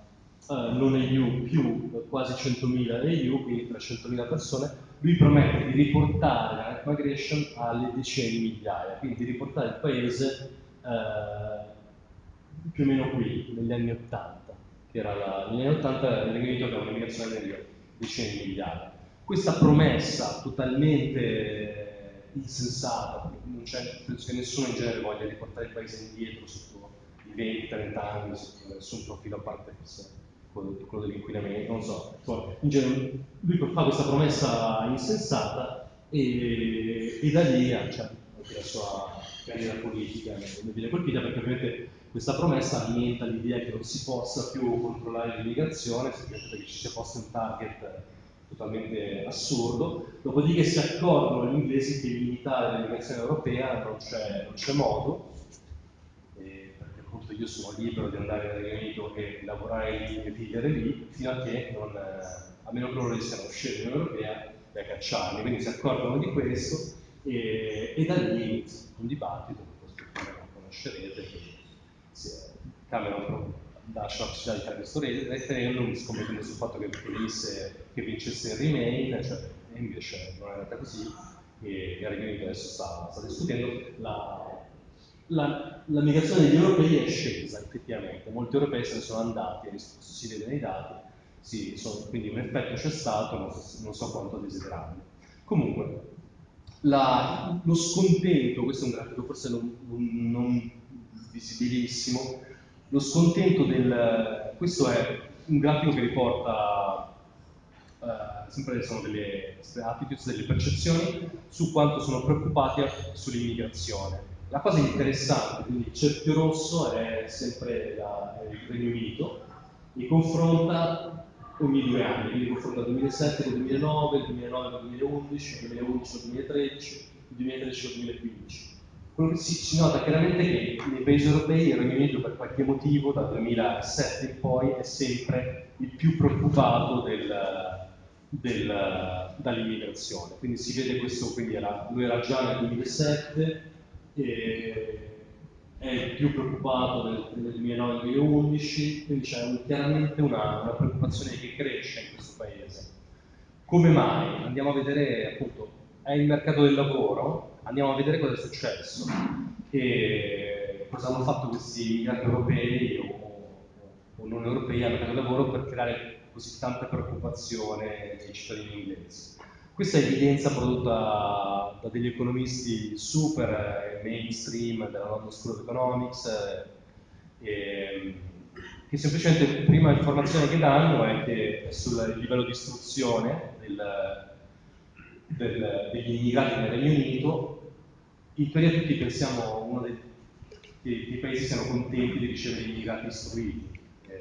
uh, non EU più quasi 100.000 EU, quindi 300.000 persone, lui promette di riportare la net migration alle decine di migliaia, quindi di riportare il paese uh, più o meno qui, negli anni 80, che era la, negli anni 80 il Regno Unito aveva un'immigrazione di decine di migliaia. Questa promessa totalmente insensata, non penso che nessuno in genere voglia riportare il paese indietro sotto i 20-30 anni, sotto nessun profilo a parte quello dell'inquinamento, non so. In genere, lui fa questa promessa insensata e, e da lì cioè, anche la sua carriera politica ne viene colpita perché ovviamente questa promessa alimenta l'idea che non si possa più controllare l'immigrazione, semplicemente perché ci sia posto un target totalmente assurdo, dopodiché si accorgono gli inglesi che limitare l'immigrazione europea non c'è modo, appunto io sono libero di andare nel Regno Unito e lavorare lì e vivere lì, fino a che non, eh, a meno che loro riescano a uscire dall'Unione Europea e a cacciarli. Quindi si accorgono di questo e, e da lì un dibattito, che lo conoscerete, che Cameron lascia la possibilità di fare questo referendum scommettendo sul fatto che, venisse, che vincesse il Remain, cioè, invece non è andata così e il Regno Unito adesso sta, sta discutendo la la, la, migrazione degli europei è scesa effettivamente, molti europei se ne sono andati, si vede nei dati, sì, sono, quindi un effetto c'è stato, non so, non so quanto desiderabile. Comunque, la, lo scontento, questo è un grafico forse non, non visibilissimo, lo scontento del, questo è un grafico che riporta Uh, sempre sono delle attitudes, delle percezioni su quanto sono preoccupati sull'immigrazione. La cosa interessante, quindi il cerchio rosso è sempre la, il Regno Unito, e confronta ogni due anni, quindi confronta il 2007 con il 2009, il 2009 con il 2011, il 2011 con il 2013, il 2013 con il 2015. Si, si nota chiaramente che nei paesi europei il Regno Unito per qualche motivo dal 2007 in poi è sempre il più preoccupato del, del, dall'immigrazione. Quindi si vede questo, quindi era, lui era già nel 2007, è il più preoccupato nel, nel 2009-2011, quindi c'è un, chiaramente una, una, preoccupazione che cresce in questo paese. Come mai? Andiamo a vedere, appunto, è il mercato del lavoro, andiamo a vedere cosa è successo, e cosa hanno fatto questi immigrati europei o, o non europei al mercato del lavoro per creare così tanta preoccupazione nei cittadini inglesi. Questa è evidenza prodotta da degli economisti super eh, mainstream della London School of Economics, eh, che semplicemente prima informazione che danno è che sul livello di istruzione del, del, degli immigrati nel Regno Unito, in teoria tutti pensiamo uno dei, dei, dei, paesi siano contenti di ricevere gli immigrati istruiti, eh,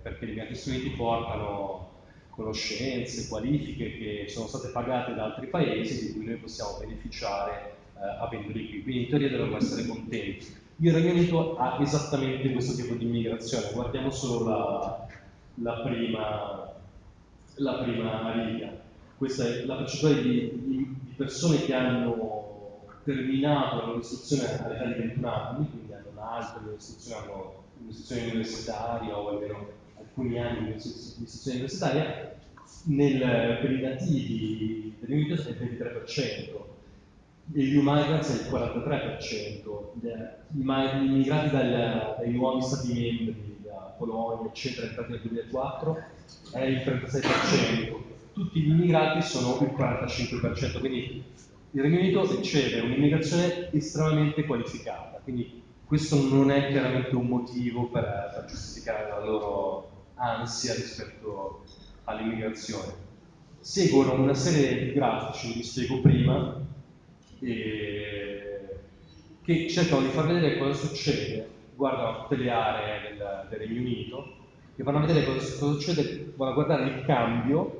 perché gli immigrati istruiti portano conoscenze, qualifiche che sono state pagate da altri paesi di cui noi possiamo beneficiare eh, avendoli qui. Quindi in teoria dovremmo essere contenti. Il Regno Unito ha esattamente questo tipo di immigrazione, guardiamo solo la, la prima, la prima riga. Questa è la percentuale di, di persone che hanno terminato la loro istruzione all'età di 21 anni, quindi hanno un'altra istruzione, hanno un'istruzione universitaria o almeno alcuni anni di istruzione universitaria, nel, per i nativi dell'Unito è il 23%, degli migrants è il 43%, gli immigrati dal, dai nuovi stati membri, da Polonia, eccetera, nel 2004, è il 36%, tutti gli immigrati sono il 45%, quindi il Regno Unito riceve un'immigrazione estremamente qualificata, quindi questo non è chiaramente un motivo per, per giustificare la loro ansia rispetto all'immigrazione. Seguono una serie di grafici, vi spiego prima, eh, che cercano di far vedere cosa succede, guardano tutte le aree del, del Regno Unito, che vanno a vedere cosa, cosa succede, vanno a guardare il cambio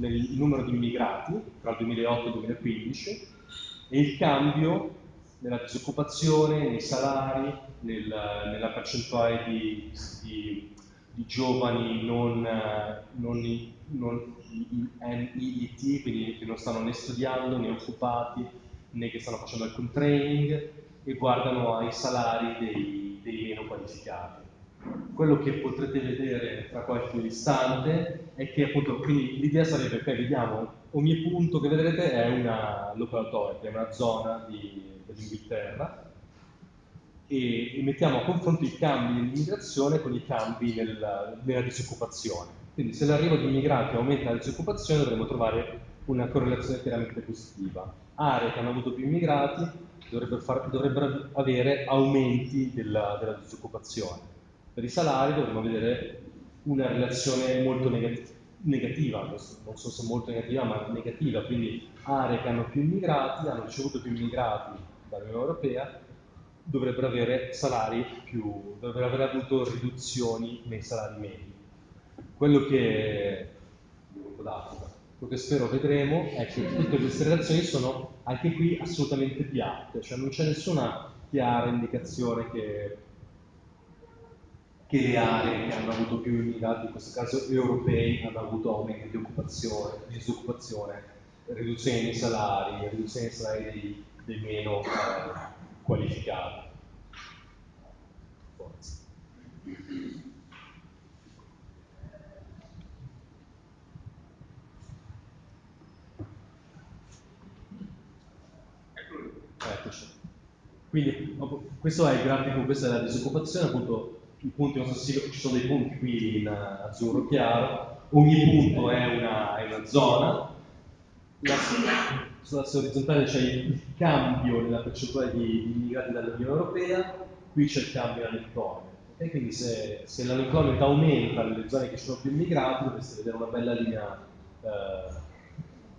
nel numero di immigrati tra il 2008 e il 2015 e il cambio nella disoccupazione, nei salari, nel, nella percentuale di, di, di giovani non, non, non NEET, quindi che non stanno né studiando né occupati né che stanno facendo alcun training e guardano ai salari dei, dei meno qualificati. Quello che potrete vedere tra qualche istante è che appunto, quindi l'idea sarebbe che vediamo ogni punto che vedrete è una local authority, è una zona dell'Inghilterra e, e, mettiamo a confronto i cambi nell'immigrazione con i cambi nel, nella disoccupazione. Quindi se l'arrivo di immigrati aumenta la disoccupazione dovremo trovare una correlazione chiaramente positiva. Aree che hanno avuto più immigrati dovrebbero, far, dovrebbero avere aumenti della, della, disoccupazione. Per i salari dovremmo vedere una relazione molto negativa, non so se molto negativa, ma negativa, quindi aree che hanno più immigrati, hanno ricevuto più immigrati dall'Unione Europea, dovrebbero avere salari più, dovrebbero aver avuto riduzioni nei salari medi. Quello che, quello che spero vedremo è che tutte queste relazioni sono anche qui assolutamente piatte, cioè non c'è nessuna chiara indicazione che, che le aree che hanno avuto più immigrati, in questo caso europei, hanno avuto aumenti di occupazione, di disoccupazione, riduzione dei salari, riduzione dei salari dei, dei meno eh, qualificati. Forza. Eccoci. Quindi questo è il grafico, questa è la disoccupazione, appunto i punti, so ci sono dei punti qui in azzurro chiaro, ogni punto è una, è una zona, la, sull'asse orizzontale c'è il cambio nella percentuale di, immigrati dall'Unione Europea, qui c'è il cambio nell'unemployment. Okay? Quindi se, se l'unemployment aumenta nelle zone che sono più immigrati, dovreste vedere una bella linea eh,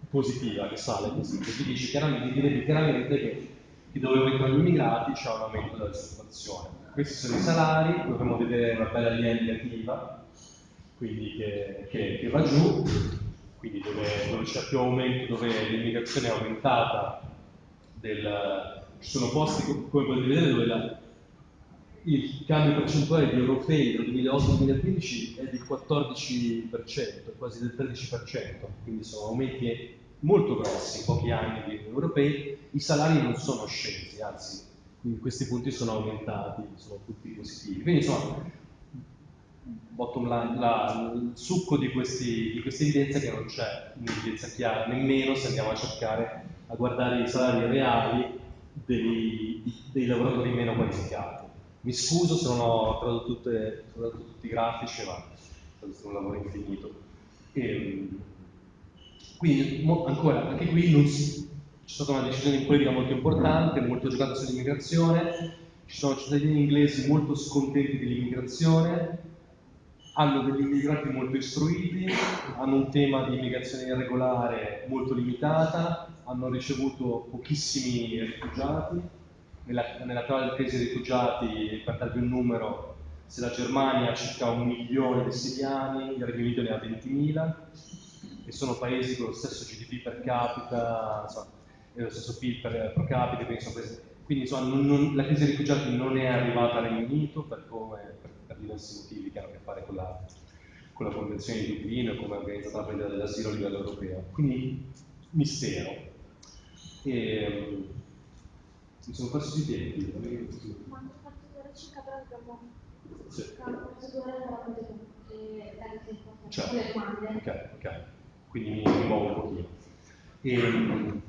positiva che sale così, così dice chiaramente, chiaramente che, che dove aumentano gli immigrati c'è un aumento della disoccupazione. Questi sono i salari, dovremmo vedere una bella linea negativa, quindi che, che, che va giù, quindi dove, dove c'è più aumento, dove l'immigrazione è aumentata, del, ci sono posti come potete vedere dove la, il cambio percentuale di europei dal 2008-2015 è del 14%, quasi del 13%, quindi sono aumenti molto grossi in pochi anni di europei, i salari non sono scesi, anzi questi punti sono aumentati, sono tutti positivi. Quindi insomma, bottom line, la, il succo di, questi, di queste evidenze è che non c'è un'evidenza chiara, nemmeno se andiamo a cercare a guardare i salari reali dei, dei lavoratori meno qualificati. Mi scuso se non ho tradotto, tutte, tradotto tutti i grafici, ma è un lavoro infinito. E, ehm, quindi, ancora, anche qui non si, c'è stata una decisione di politica molto importante, molto giocata sull'immigrazione, ci sono cittadini inglesi molto scontenti dell'immigrazione, hanno degli immigrati molto istruiti, hanno un tema di immigrazione irregolare molto limitata, hanno ricevuto pochissimi rifugiati, nella, nell'attuale crisi dei rifugiati, per darvi un numero, se la Germania ha circa un milione di siriani, il Regno Unito ne ha 20.000, che sono paesi con lo stesso GDP per capita, insomma, e lo stesso PIL per pro capite, quindi, quindi insomma, non- non- la crisi dei rifugiati non è arrivata al Regno Unito per, come, per, per diversi motivi che hanno a che fare con la, con la Convenzione di Dublino e come è organizzata la prendita dell'asilo a livello europeo. Quindi mistero. E, mi sono perso i tempi. Quanto fatto ora circa però abbiamo Sì. la Certo. Ok, ok. Quindi mi, muovo un pochino. Ehm,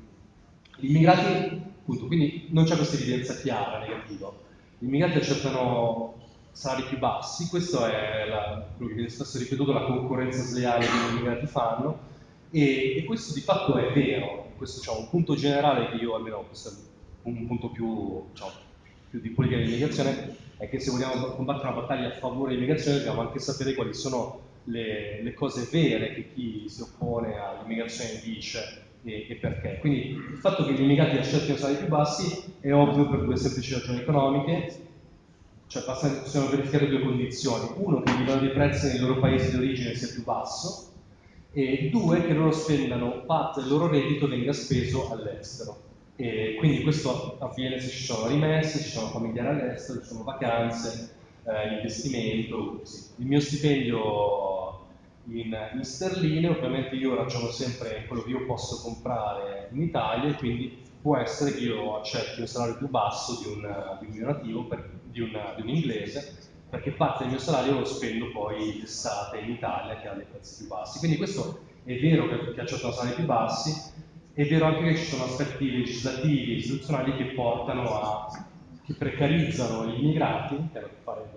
immigrati, appunto, quindi non c'è questa evidenza chiara, negativa. Gli immigrati accettano salari più bassi, questo è la- quello che viene spesso ripetuto, la concorrenza sleale che gli immigrati fanno, e, e questo di fatto è vero. Questo diciamo, un punto generale che io, almeno questo è un punto più, diciamo, più di politica dell'immigrazione, è che se vogliamo combattere una battaglia a favore dell'immigrazione dobbiamo anche sapere quali sono le, le cose vere che chi si oppone all'immigrazione dice e, e perché. Quindi il fatto che gli immigrati accettino salari più bassi è ovvio per due semplici ragioni economiche, cioè basta- possiamo verificare due condizioni. Uno, che il livello dei prezzi nei loro paesi di origine sia più basso e due, che loro spendano parte del loro reddito venga speso all'estero. E quindi questo avviene se ci sono rimesse, ci sono familiari all'estero, ci sono vacanze, eh, investimento. così. Il mio stipendio in, in sterline, ovviamente io ragiono sempre quello che io posso comprare in Italia e quindi può essere che io accetti un salario più basso di un, di un mio nativo, per- di, un, di un inglese, perché parte del mio salario lo spendo poi d'estate in Italia che ha dei prezzi più bassi. Quindi questo è vero che, che accettano salari più bassi, è vero anche che ci sono aspetti legislativi e istituzionali che portano a che precarizzano gli immigrati, che hanno a che fare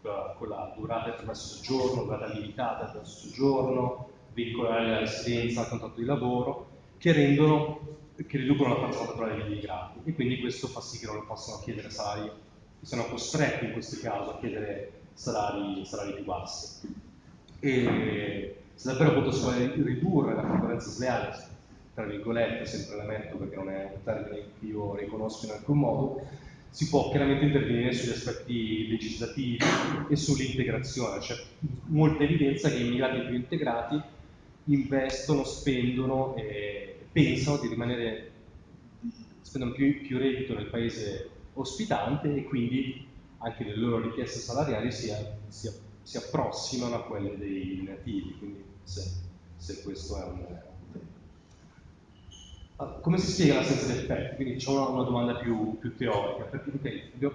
per con la, durata di soggiorno, durata limitata di soggiorno, vincolare la residenza al contratto di lavoro, che rendono, che riducono la forza contrattuale degli immigrati e quindi questo fa sì che non possano chiedere salari, siano costretti in questo caso a chiedere salari, salari più bassi. E se davvero vuole ridurre la concorrenza sleale, tra virgolette, sempre la metto perché non è un termine che io riconosco in alcun modo, si può chiaramente intervenire sugli aspetti legislativi e sull'integrazione. C'è molta evidenza che i immigrati più integrati investono, spendono e pensano di rimanere, spendono più, più reddito nel paese ospitante e quindi anche le loro richieste salariali si, si- si approssimano a quelle dei nativi, quindi se, se questo è un tema. Come si spiega l'assenza di effetti? Quindi c'è una, una domanda più, più teorica, perché ok, abbiamo-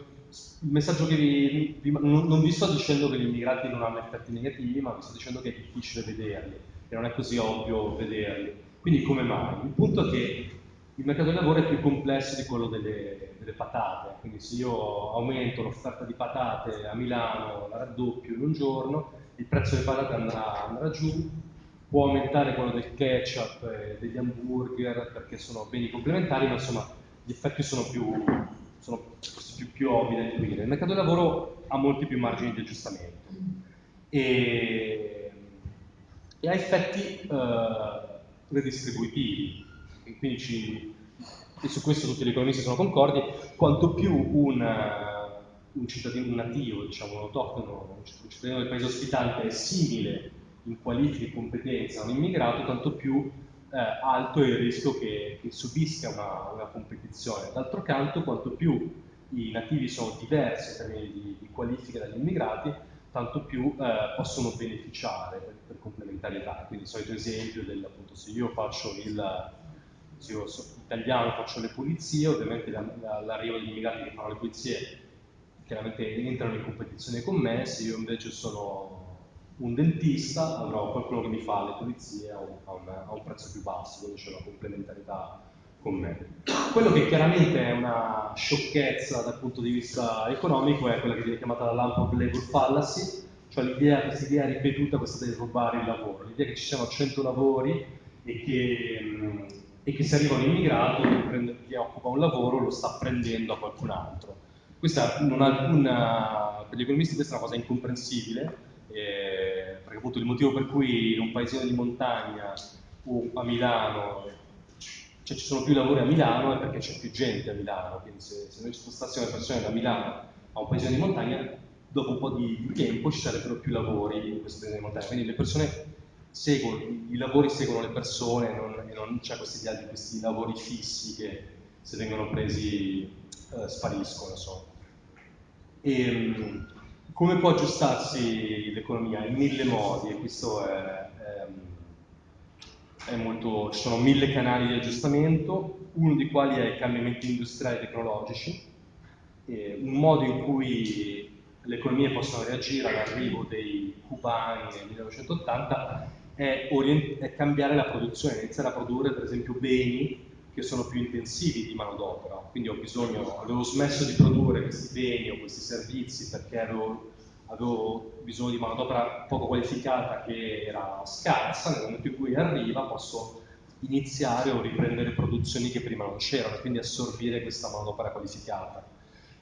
il messaggio che vi, vi- non, non vi sto dicendo che gli immigrati non hanno effetti negativi, ma vi sto dicendo che è difficile vederli, che non è così ovvio vederli. Quindi come mai? Il punto è che il mercato del lavoro è più complesso di quello delle, delle patate, quindi se io aumento l'offerta di patate a Milano, la raddoppio in un giorno, il prezzo delle patate andrà, andrà giù, può aumentare quello del ketchup e degli hamburger perché sono beni complementari, ma insomma gli effetti sono più, sono più, più ovvi da intuire. Il mercato del lavoro ha molti più margini di aggiustamento e, e ha effetti eh, redistributivi. E quindi ci- e su questo tutti gli economisti sono concordi, quanto più un, eh, un cittadino nativo, diciamo un autoctono, un cittadino del paese ospitante è simile in qualifiche e competenze a un immigrato, tanto più eh, alto è il rischio che, che subisca una, una competizione. D'altro canto, quanto più i nativi sono diversi in termini di, di qualifiche dagli immigrati, tanto più eh, possono beneficiare per, per complementarietà. Quindi il solito esempio del appunto, se io faccio il se io sono italiano faccio le pulizie, ovviamente la- la- l'arrivo degli immigrati che fanno le pulizie chiaramente entrano in competizione con me, se io invece sono un dentista avrò qualcuno che mi fa le pulizie a un, a un- a un prezzo più basso, quindi c'è una complementarietà con me. Quello che chiaramente è una sciocchezza dal punto di vista economico è quella che viene chiamata la lamp of labor fallacy, cioè l'idea, questa idea ripetuta, questa di rubare il lavoro, l'idea che ci siano 100 lavori e che, mh, e che se arriva un immigrato che occupa un lavoro lo sta prendendo a qualcun altro. Questa non ha alcuna, per gli economisti questa è una cosa incomprensibile, eh, perché appunto il motivo per cui in un paesino di montagna o a Milano cioè, ci sono più lavori a Milano è perché c'è più gente a Milano, quindi se, se noi spostassimo le persone da Milano a un paesino di montagna, dopo un po' di tempo ci sarebbero più lavori in questo paesino di montagna, quindi le persone seguono, i lavori seguono le persone non- e non c'è questa idea di questi lavori fissi che, se vengono presi eh, spariscono. Insomma. E, mh, come può aggiustarsi l'economia? In mille modi, e questo è, è, è molto, ci sono mille canali di aggiustamento, uno dei quali è i cambiamenti industriali e tecnologici, e un modo in cui le economie possono reagire all'arrivo dei cubani nel 1980 è, è, cambiare la produzione, iniziare a produrre per esempio beni che sono più intensivi di manodopera, quindi ho bisogno, avevo smesso di produrre questi beni o questi servizi perché avevo, avevo bisogno di manodopera poco qualificata che era scarsa, nel momento in cui arriva posso iniziare o riprendere produzioni che prima non c'erano quindi assorbire questa manodopera qualificata.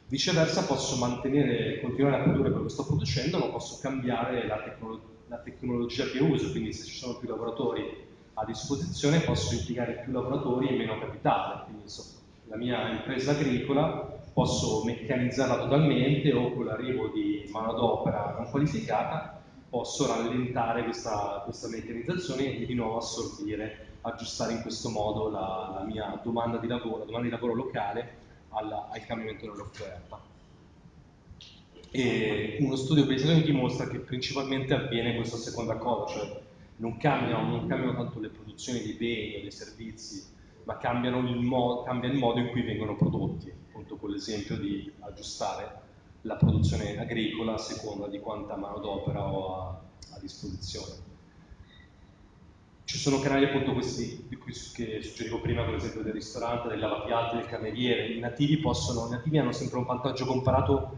Viceversa posso mantenere, continuare a produrre quello che sto producendo, ma posso cambiare la, tecno la tecnologia che uso, quindi se ci sono più lavoratori a disposizione posso impiegare più lavoratori e meno capitale. Quindi so, la mia impresa agricola posso meccanizzarla totalmente o con l'arrivo di manodopera non qualificata posso rallentare questa, questa, meccanizzazione e di nuovo assorbire, aggiustare in questo modo la, la mia domanda di lavoro, la domanda di lavoro locale alla, al cambiamento dell'offerta. Uno studio Bayesian dimostra che principalmente avviene questa seconda cosa, cioè non cambiano, non cambiano tanto le produzioni dei beni o dei servizi, ma il mo cambia il modo in cui vengono prodotti, appunto con l'esempio di aggiustare la produzione agricola a seconda di quanta manodopera ho a, a, disposizione. Ci sono canali appunto questi che suggerivo prima, per esempio del ristorante, del lavapiatti, del cameriere. I nativi, possono, i nativi hanno sempre un vantaggio comparato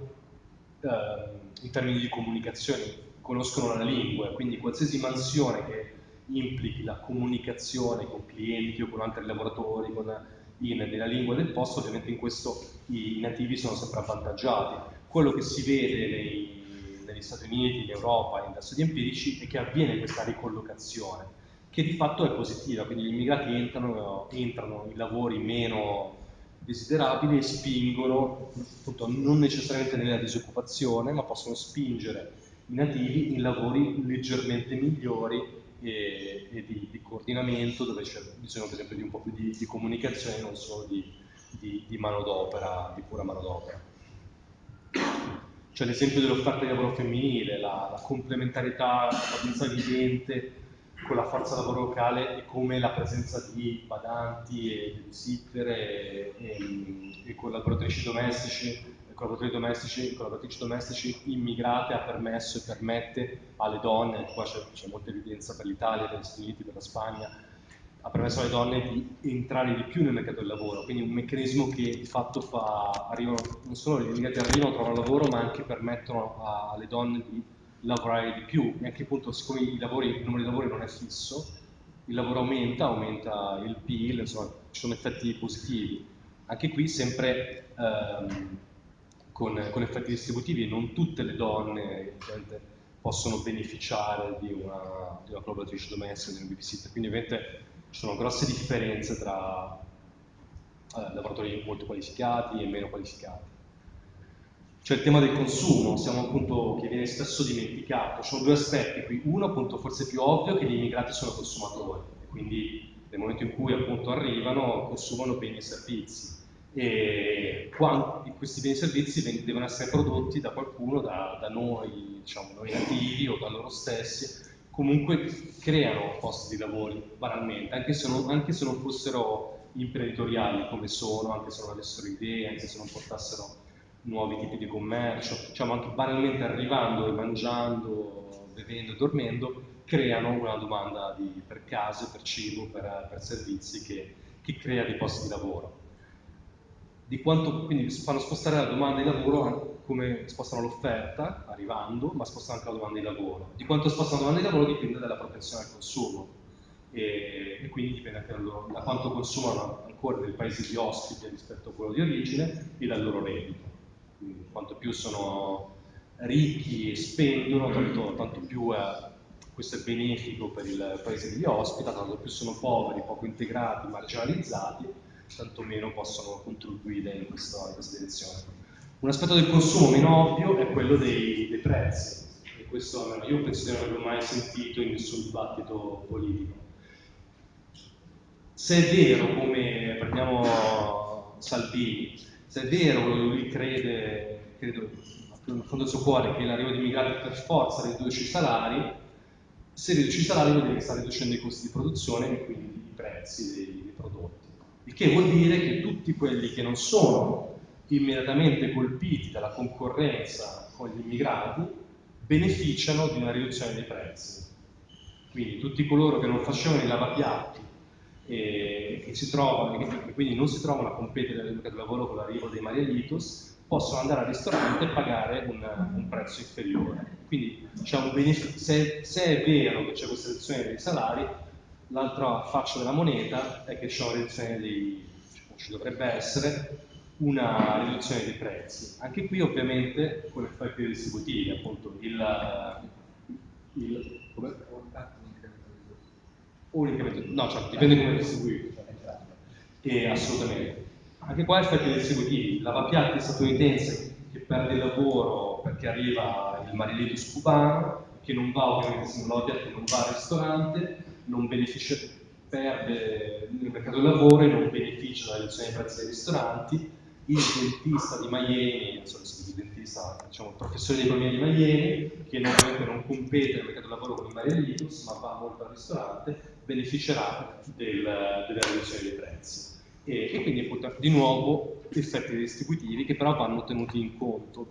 eh, in termini di comunicazione, conoscono la lingua, quindi qualsiasi mansione che implichi la comunicazione con clienti o con altri lavoratori con, in, nella lingua del posto, ovviamente in questo i nativi sono sempre avvantaggiati. Quello che si vede nei, negli Stati Uniti, in Europa, in studi empirici, è che avviene questa ricollocazione, che di fatto è positiva, quindi gli immigrati entrano, entrano in lavori meno desiderabili e spingono, appunto, non necessariamente nella disoccupazione, ma possono spingere nativi in lavori leggermente migliori e, e di, di, coordinamento dove c'è bisogno per esempio di un po' più di, di comunicazione non solo di, di manodopera, di pura manodopera. C'è l'esempio dell'offerta di lavoro femminile, la, la complementarietà abbastanza evidente con la forza lavoro locale e come la presenza di badanti e babysitter e, e, e collaboratrici domestici collaboratori domestici, collaboratrici domestici immigrate ha permesso e permette alle donne, qua c'è molta evidenza per l'Italia, per gli Stati Uniti, per la Spagna, ha permesso alle donne di entrare di più nel mercato del lavoro, quindi un meccanismo che di fatto fa, arrivano, non solo gli immigrati arrivano, trovano lavoro, ma anche permettono a, alle donne di lavorare di più, e anche appunto siccome lavori, il numero di lavori non è fisso, il lavoro aumenta, aumenta il PIL, insomma ci sono effetti positivi. Anche qui sempre ehm, con, con, effetti distributivi, non tutte le donne possono beneficiare di una, di una collaboratrice domestica, di un babysitter, quindi ovviamente ci sono grosse differenze tra eh, lavoratori molto qualificati e meno qualificati. C'è il tema del consumo, siamo appunto, che viene spesso dimenticato. Ci sono due aspetti qui. Uno, appunto, forse più ovvio, che gli immigrati sono consumatori, e quindi nel momento in cui appunto arrivano consumano beni e servizi e questi beni e servizi devono essere prodotti da qualcuno, da, da noi, diciamo, noi nativi o da loro stessi, comunque creano posti di lavoro banalmente, anche se, non, anche se non fossero imprenditoriali come sono, anche se non avessero idee, anche se non portassero nuovi tipi di commercio, diciamo anche banalmente arrivando e mangiando, bevendo e dormendo, creano una domanda di, per case, per cibo, per, per servizi che, che crea dei posti di lavoro di quanto quindi fanno spostare la domanda di lavoro come spostano l'offerta arrivando, ma spostano anche la domanda di lavoro. Di quanto spostano la domanda di lavoro dipende dalla propensione al consumo e, e quindi dipende anche da, loro, da, quanto consumano ancora del paese di ospite rispetto a quello di origine e dal loro reddito. Quindi quanto più sono ricchi e spendono, tanto, tanto più eh, questo è benefico per il paese che li ospita, tanto più sono poveri, poco integrati, marginalizzati, tanto meno possono contribuire in questa, in questa direzione. Un aspetto del consumo meno ovvio è quello dei, dei prezzi, e questo io penso di non averlo mai sentito in nessun dibattito politico. Se è vero, come prendiamo Salvini. Se è vero, lui crede, credo, in fondo del suo cuore, che l'arrivo di immigrati per forza riduce i salari, se riduce i salari vuol dire che sta riducendo i costi di produzione e quindi i prezzi dei, dei prodotti. Il che vuol dire che tutti quelli che non sono immediatamente colpiti dalla concorrenza con gli immigrati beneficiano di una riduzione dei prezzi. Quindi tutti coloro che non facevano i lavapiatti e che si trovano, e quindi non si trovano a competere nel mercato del lavoro con l'arrivo dei Marielitos, possono andare al ristorante e pagare un, un prezzo inferiore. Quindi se, se, è vero che c'è questa riduzione dei salari, l'altra faccia della moneta è che c'è una riduzione dei, ci dovrebbe essere, una riduzione dei prezzi. Anche qui ovviamente con effetti distributivi, appunto il, il come? O l'incremento, no, cioè, dipende come distribuito. E, assolutamente. Anche qua effetti distributivi, lavapiatti statunitense che perde il lavoro perché arriva il marilitus cubano, che non va ovviamente se un lavapiatti non va al ristorante, non beneficia, perde nel mercato del lavoro e non beneficia dalla riduzione dei prezzi dei ristoranti, il dentista di Miami, non il dentista, diciamo il professore di economia di Miami, che ovviamente non compete nel mercato del lavoro con i Marielitos, ma va molto al ristorante, beneficerà del, della riduzione dei prezzi. E, e quindi appunto, di nuovo effetti distributivi che però vanno tenuti in conto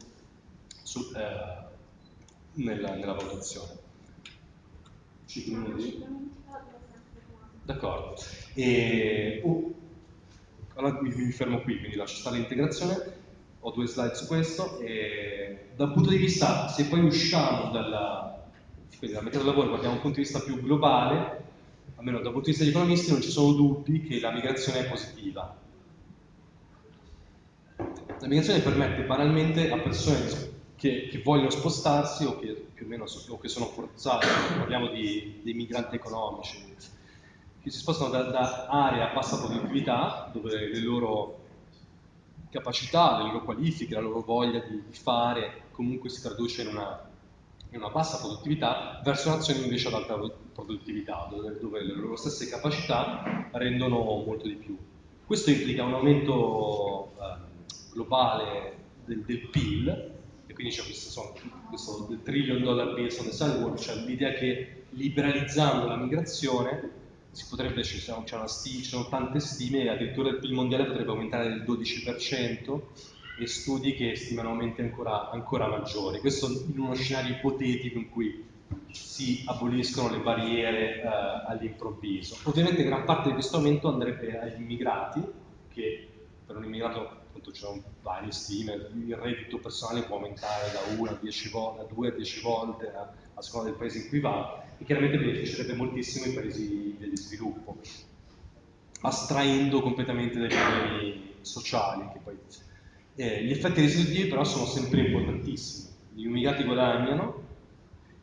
su, eh, nella, nella, valutazione. 5 minuti? D'accordo. E, oh, allora mi, mi, fermo qui, quindi lascio stare l'integrazione, ho due slide su questo, e dal punto di vista, se poi usciamo dalla, quindi dal mercato del lavoro, guardiamo un punto di vista più globale, almeno dal punto di vista degli economisti non ci sono dubbi che la migrazione è positiva. La migrazione permette banalmente a persone che, che vogliono spostarsi o che più o meno o che sono forzate, parliamo di, dei migranti economici, che si spostano da, da aree a bassa produttività, dove le loro capacità, le loro qualifiche, la loro voglia di, di fare comunque si traduce in una, in una, bassa produttività, verso nazioni invece ad alta produttività, dove, dove, le loro stesse capacità rendono molto di più. Questo implica un aumento eh, globale del, del, PIL, e quindi c'è questo, questo trillion dollar bill on the sidewalk, cioè l'idea che liberalizzando la migrazione si potrebbe, ci sono, ci sono tante stime, addirittura il PIL mondiale potrebbe aumentare del 12% e studi che stimano aumenti ancora, ancora maggiori. Questo in uno scenario ipotetico in cui si aboliscono le barriere eh, all'improvviso. Ovviamente gran parte di questo aumento andrebbe agli immigrati, che per un immigrato appunto ci sono varie stime, il reddito personale può aumentare da 1 a 10 volte, da 2 a 10 volte a, a seconda del paese in cui va, e chiaramente beneficerebbe moltissimo i paesi di sviluppo, astraendo completamente dai problemi sociali. Poi... Eh, gli effetti residui però sono sempre importantissimi. Gli immigrati guadagnano,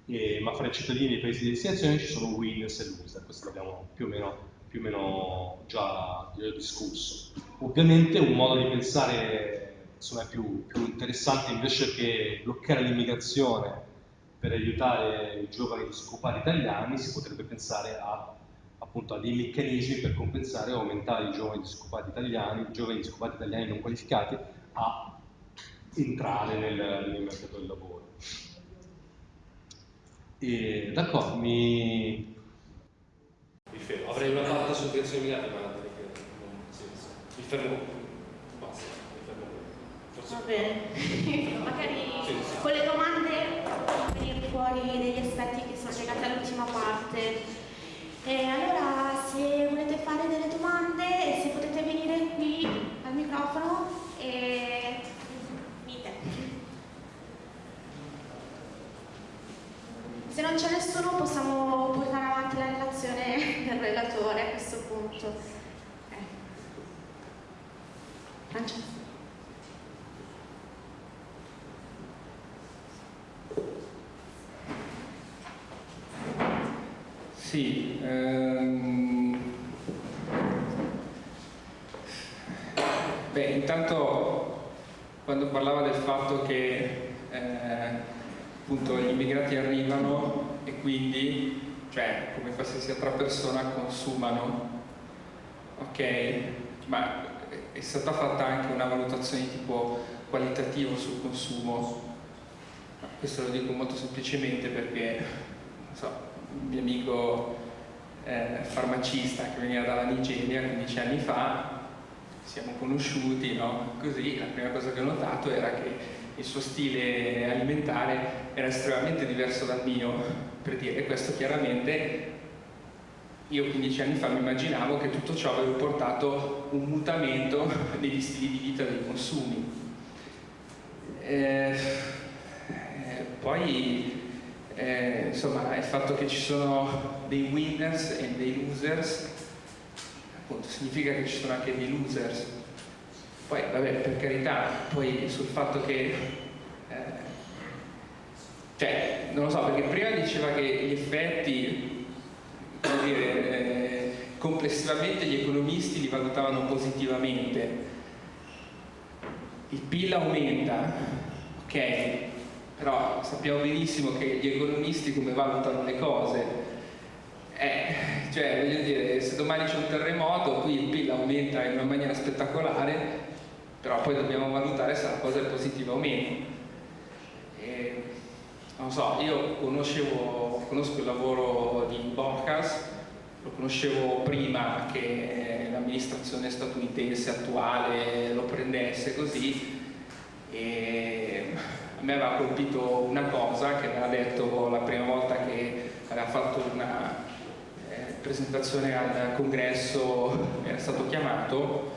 eh, ma fra i cittadini dei paesi di destinazione ci sono winners e loser, questo l'abbiamo più o meno, più o meno già, già, discusso. Ovviamente un modo di pensare insomma, più, più interessante invece che bloccare l'immigrazione per aiutare i giovani disoccupati italiani si potrebbe pensare a, appunto, a dei meccanismi per compensare e aumentare i giovani disoccupati italiani, i giovani disoccupati italiani non qualificati a entrare nel, nel mercato del lavoro. D'accordo, mi... mi fermo. Avrei una parte su creazione di ma non mi fermo. Basta, mi fermo. Forse... Va bene, (laughs) magari sì, sì. con le domande fuori degli aspetti che sono legati all'ultima parte. E allora se volete fare delle domande, se potete venire qui al microfono e Se non c'è nessuno possiamo portare avanti la relazione (laughs) del relatore a questo punto. Eh. Francesco. Sì, ehm... beh, intanto quando parlava del fatto che eh, appunto gli immigrati arrivano e quindi, cioè come qualsiasi altra persona, consumano. Ok, ma è stata fatta anche una valutazione di tipo qualitativo sul consumo. Questo lo dico molto semplicemente perché so, un mio amico eh, farmacista che veniva dalla Nigeria 15 anni fa, siamo conosciuti, no? Così la prima cosa che ho notato era che il suo stile alimentare era estremamente diverso dal mio, per dire questo chiaramente io 15 anni fa mi immaginavo che tutto ciò avrebbe portato un mutamento (laughs) negli stili di vita dei consumi. Eh, eh, poi eh, insomma il fatto che ci sono dei winners e dei losers appunto significa che ci sono anche dei losers. Poi vabbè per carità poi sul fatto che eh, cioè non lo so perché prima diceva che gli effetti come dire eh, complessivamente gli economisti li valutavano positivamente. Il PIL aumenta ok però sappiamo benissimo che gli economisti come valutano le cose. Eh, cioè voglio dire se domani c'è un terremoto qui il PIL aumenta in una maniera spettacolare però poi dobbiamo valutare se la cosa è positiva o meno. E, non so, io conoscevo, conosco il lavoro di Borcas lo conoscevo prima che l'amministrazione statunitense attuale lo prendesse così e me aveva colpito una cosa che aveva detto la prima volta che aveva fatto una eh, presentazione al congresso, era stato chiamato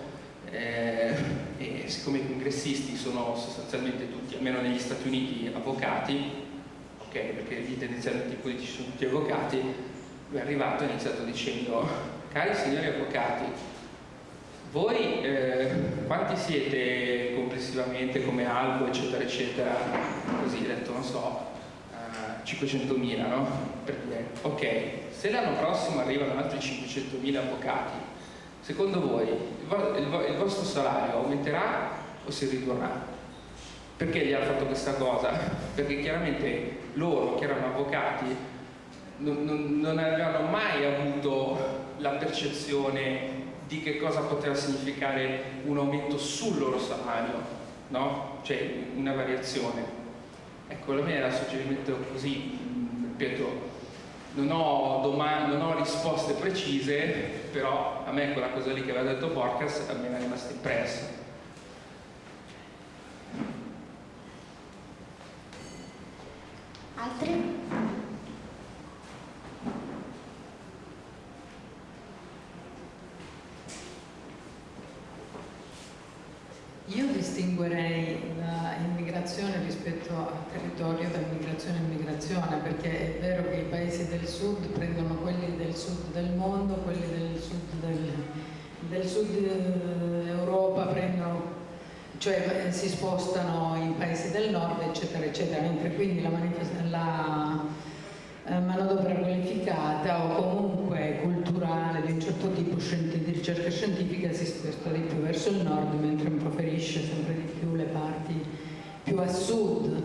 eh, e siccome i congressisti sono sostanzialmente tutti, almeno negli Stati Uniti, avvocati, ok, perché lì tendenzialmente i politici sono tutti avvocati, lui è arrivato e ha iniziato dicendo, cari signori avvocati, voi eh, quanti siete complessivamente come albo, eccetera, eccetera? Così, detto, non so, uh, 500.000, no? Per dire, ok, se l'anno prossimo arrivano altri 500.000 avvocati, secondo voi il, vo il, vo il vostro salario aumenterà o si ridurrà? Perché gli ha fatto questa cosa? Perché chiaramente loro, che erano avvocati, non, non, non avevano mai avuto la percezione di che cosa poteva significare un aumento sul loro salario, no? Cioè una variazione. Ecco, la mia era un suggerimento così, ripeto, non ho, non ho, risposte precise, però a me quella cosa lì che aveva detto Porcas a me è rimasta impressa. Altri? Io distinguerei l'immigrazione rispetto al territorio da immigrazione a immigrazione, perché è vero che i paesi del sud prendono quelli del sud del mondo, quelli del sud, del, del sud Europa prendono, cioè si spostano in paesi del nord, eccetera, eccetera, mentre quindi la, la eh, manodopera qualificata o comunque culturale di un certo tipo di ricerca scientifica si sposta di più verso il nord mentre preferisce sempre di più le parti più a sud.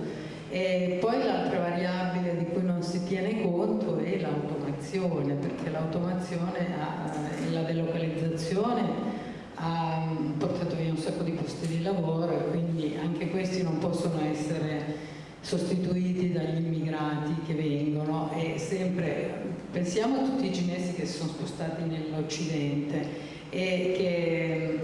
E poi l'altra variabile di cui non si tiene conto è l'automazione perché l'automazione e la delocalizzazione ha portato via un sacco di posti di lavoro e quindi anche questi non possono essere sostituiti dagli immigrati che vengono e sempre pensiamo a tutti i cinesi che si sono spostati nell'Occidente e che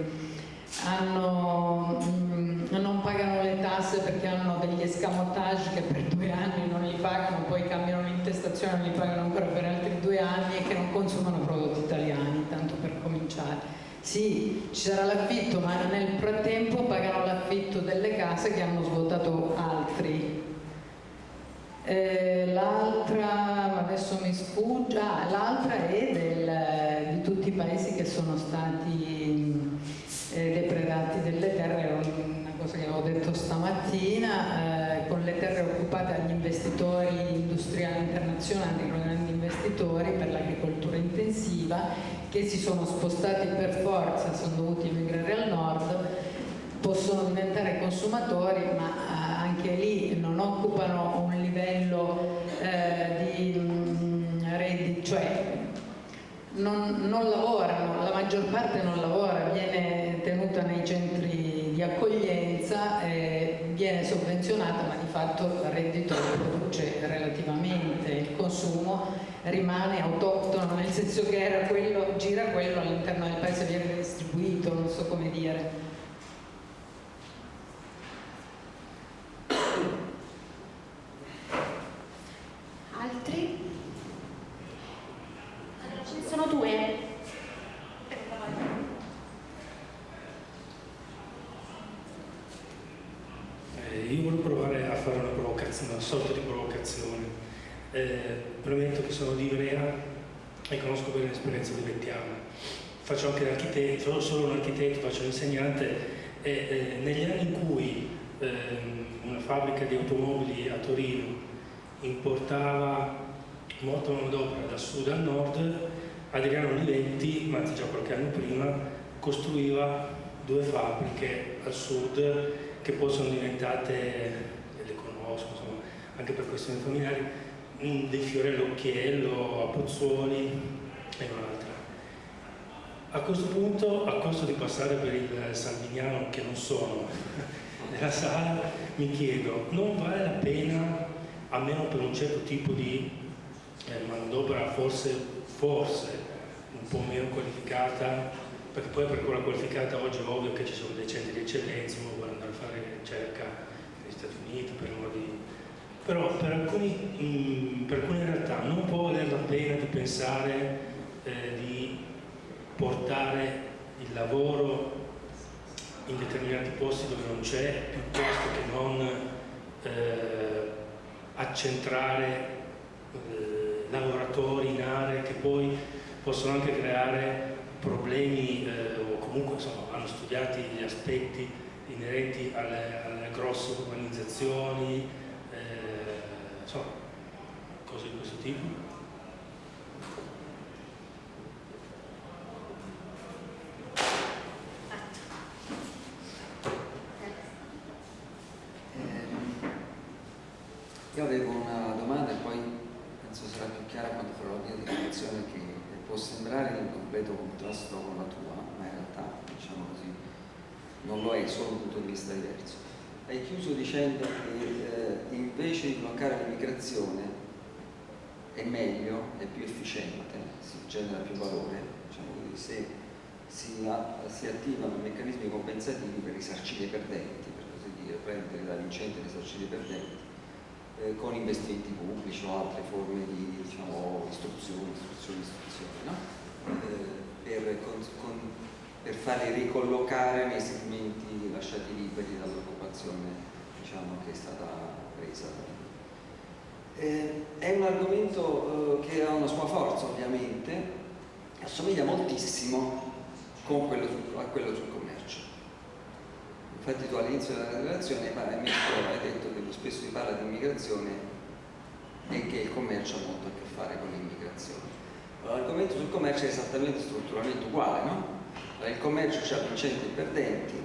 hanno, mm, non pagano le tasse perché hanno degli escamotage che per due anni non li pagano, poi cambiano l'intestazione e li pagano ancora per altri due anni e che non consumano prodotti italiani. Sì, ci sarà l'affitto, ma nel frattempo pagano l'affitto delle case che hanno svuotato altri. Eh, l'altra, adesso mi sfugge, ah, l'altra è del, di tutti i paesi che sono stati eh, depredati delle terre, una cosa che avevo detto stamattina, eh, con le terre occupate dagli investitori industriali internazionali, con grandi investitori per l'agricoltura intensiva, che si sono spostati per forza, sono dovuti emigrare al nord, possono diventare consumatori, ma anche lì non occupano un livello eh, di mm, reddito, cioè non, non, lavorano, la maggior parte non lavora, viene tenuta nei centri di accoglienza, eh, viene sovvenzionata ma di fatto il reddito produce relativamente, il consumo rimane autoctono, nel senso che era quello, gira quello all'interno del paese, viene distribuito, non so come dire. Altri? Ce ne sono due. Eh, io volevo provare a fare una provocazione, una sorta di provocazione. Eh, premetto che sono di Ivrea e conosco bene l'esperienza di Vettiana. Faccio anche l'architetto, sono solo faccio l'insegnante e eh, negli anni in cui ehm, una fabbrica di automobili a Torino importava molta manodopera da sud a nord, Adriano Olivetti, ma già qualche anno prima, costruiva due fabbriche al sud che poi sono diventate, le conosco, insomma, anche per questioni familiari, dei Fiorello Occhiello, a Pozzuoli e un'altra. A questo punto, a costo di passare per il salviniano che non sono (laughs) nella sala, mi chiedo, non vale la pena, almeno per un certo tipo di eh, manodopera forse, forse un po' meno qualificata, perché poi per quella qualificata oggi è ovvio che ci sono dei centri di eccellenza, uno vuole andare a fare ricerca negli Stati Uniti, per uno di... però per, alcuni, mh, per alcune realtà non può valere la pena di pensare eh, di portare il lavoro in determinati posti dove non c'è, piuttosto che non eh, accentrare eh, lavoratori in aree che poi possono anche creare problemi eh, o comunque insomma, hanno studiato gli aspetti inerenti alle, alle grosse urbanizzazioni, eh, insomma, cose di questo tipo. Io avevo una domanda e poi penso sarà più chiara quando farò la mia dichiarazione che può sembrare in completo contrasto con la tua, ma in realtà, diciamo così, non lo è, solo un punto di vista diverso. Hai chiuso dicendo che eh, invece di l'immigrazione è meglio, è più efficiente, si genera più valore, diciamo così, se si, si attivano meccanismi compensativi per risarcire i perdenti, per così dire, prendere da vincente risarcire i perdenti eh, con investimenti pubblici o altre forme di diciamo, istruzione, istruzione, istruzione, no? eh, per, con, con, per, farli ricollocare nei segmenti lasciati liberi dall'occupazione diciamo, che è stata presa. Eh, è un argomento eh, che ha una sua forza ovviamente, assomiglia moltissimo quello su, a quello sul commercio. Infatti tu all'inizio della relazione hai detto che spesso si parla di immigrazione e che il commercio ha molto a che fare con l'immigrazione. L'argomento sul commercio è esattamente strutturalmente uguale, no? Il commercio ha vincenti e perdenti,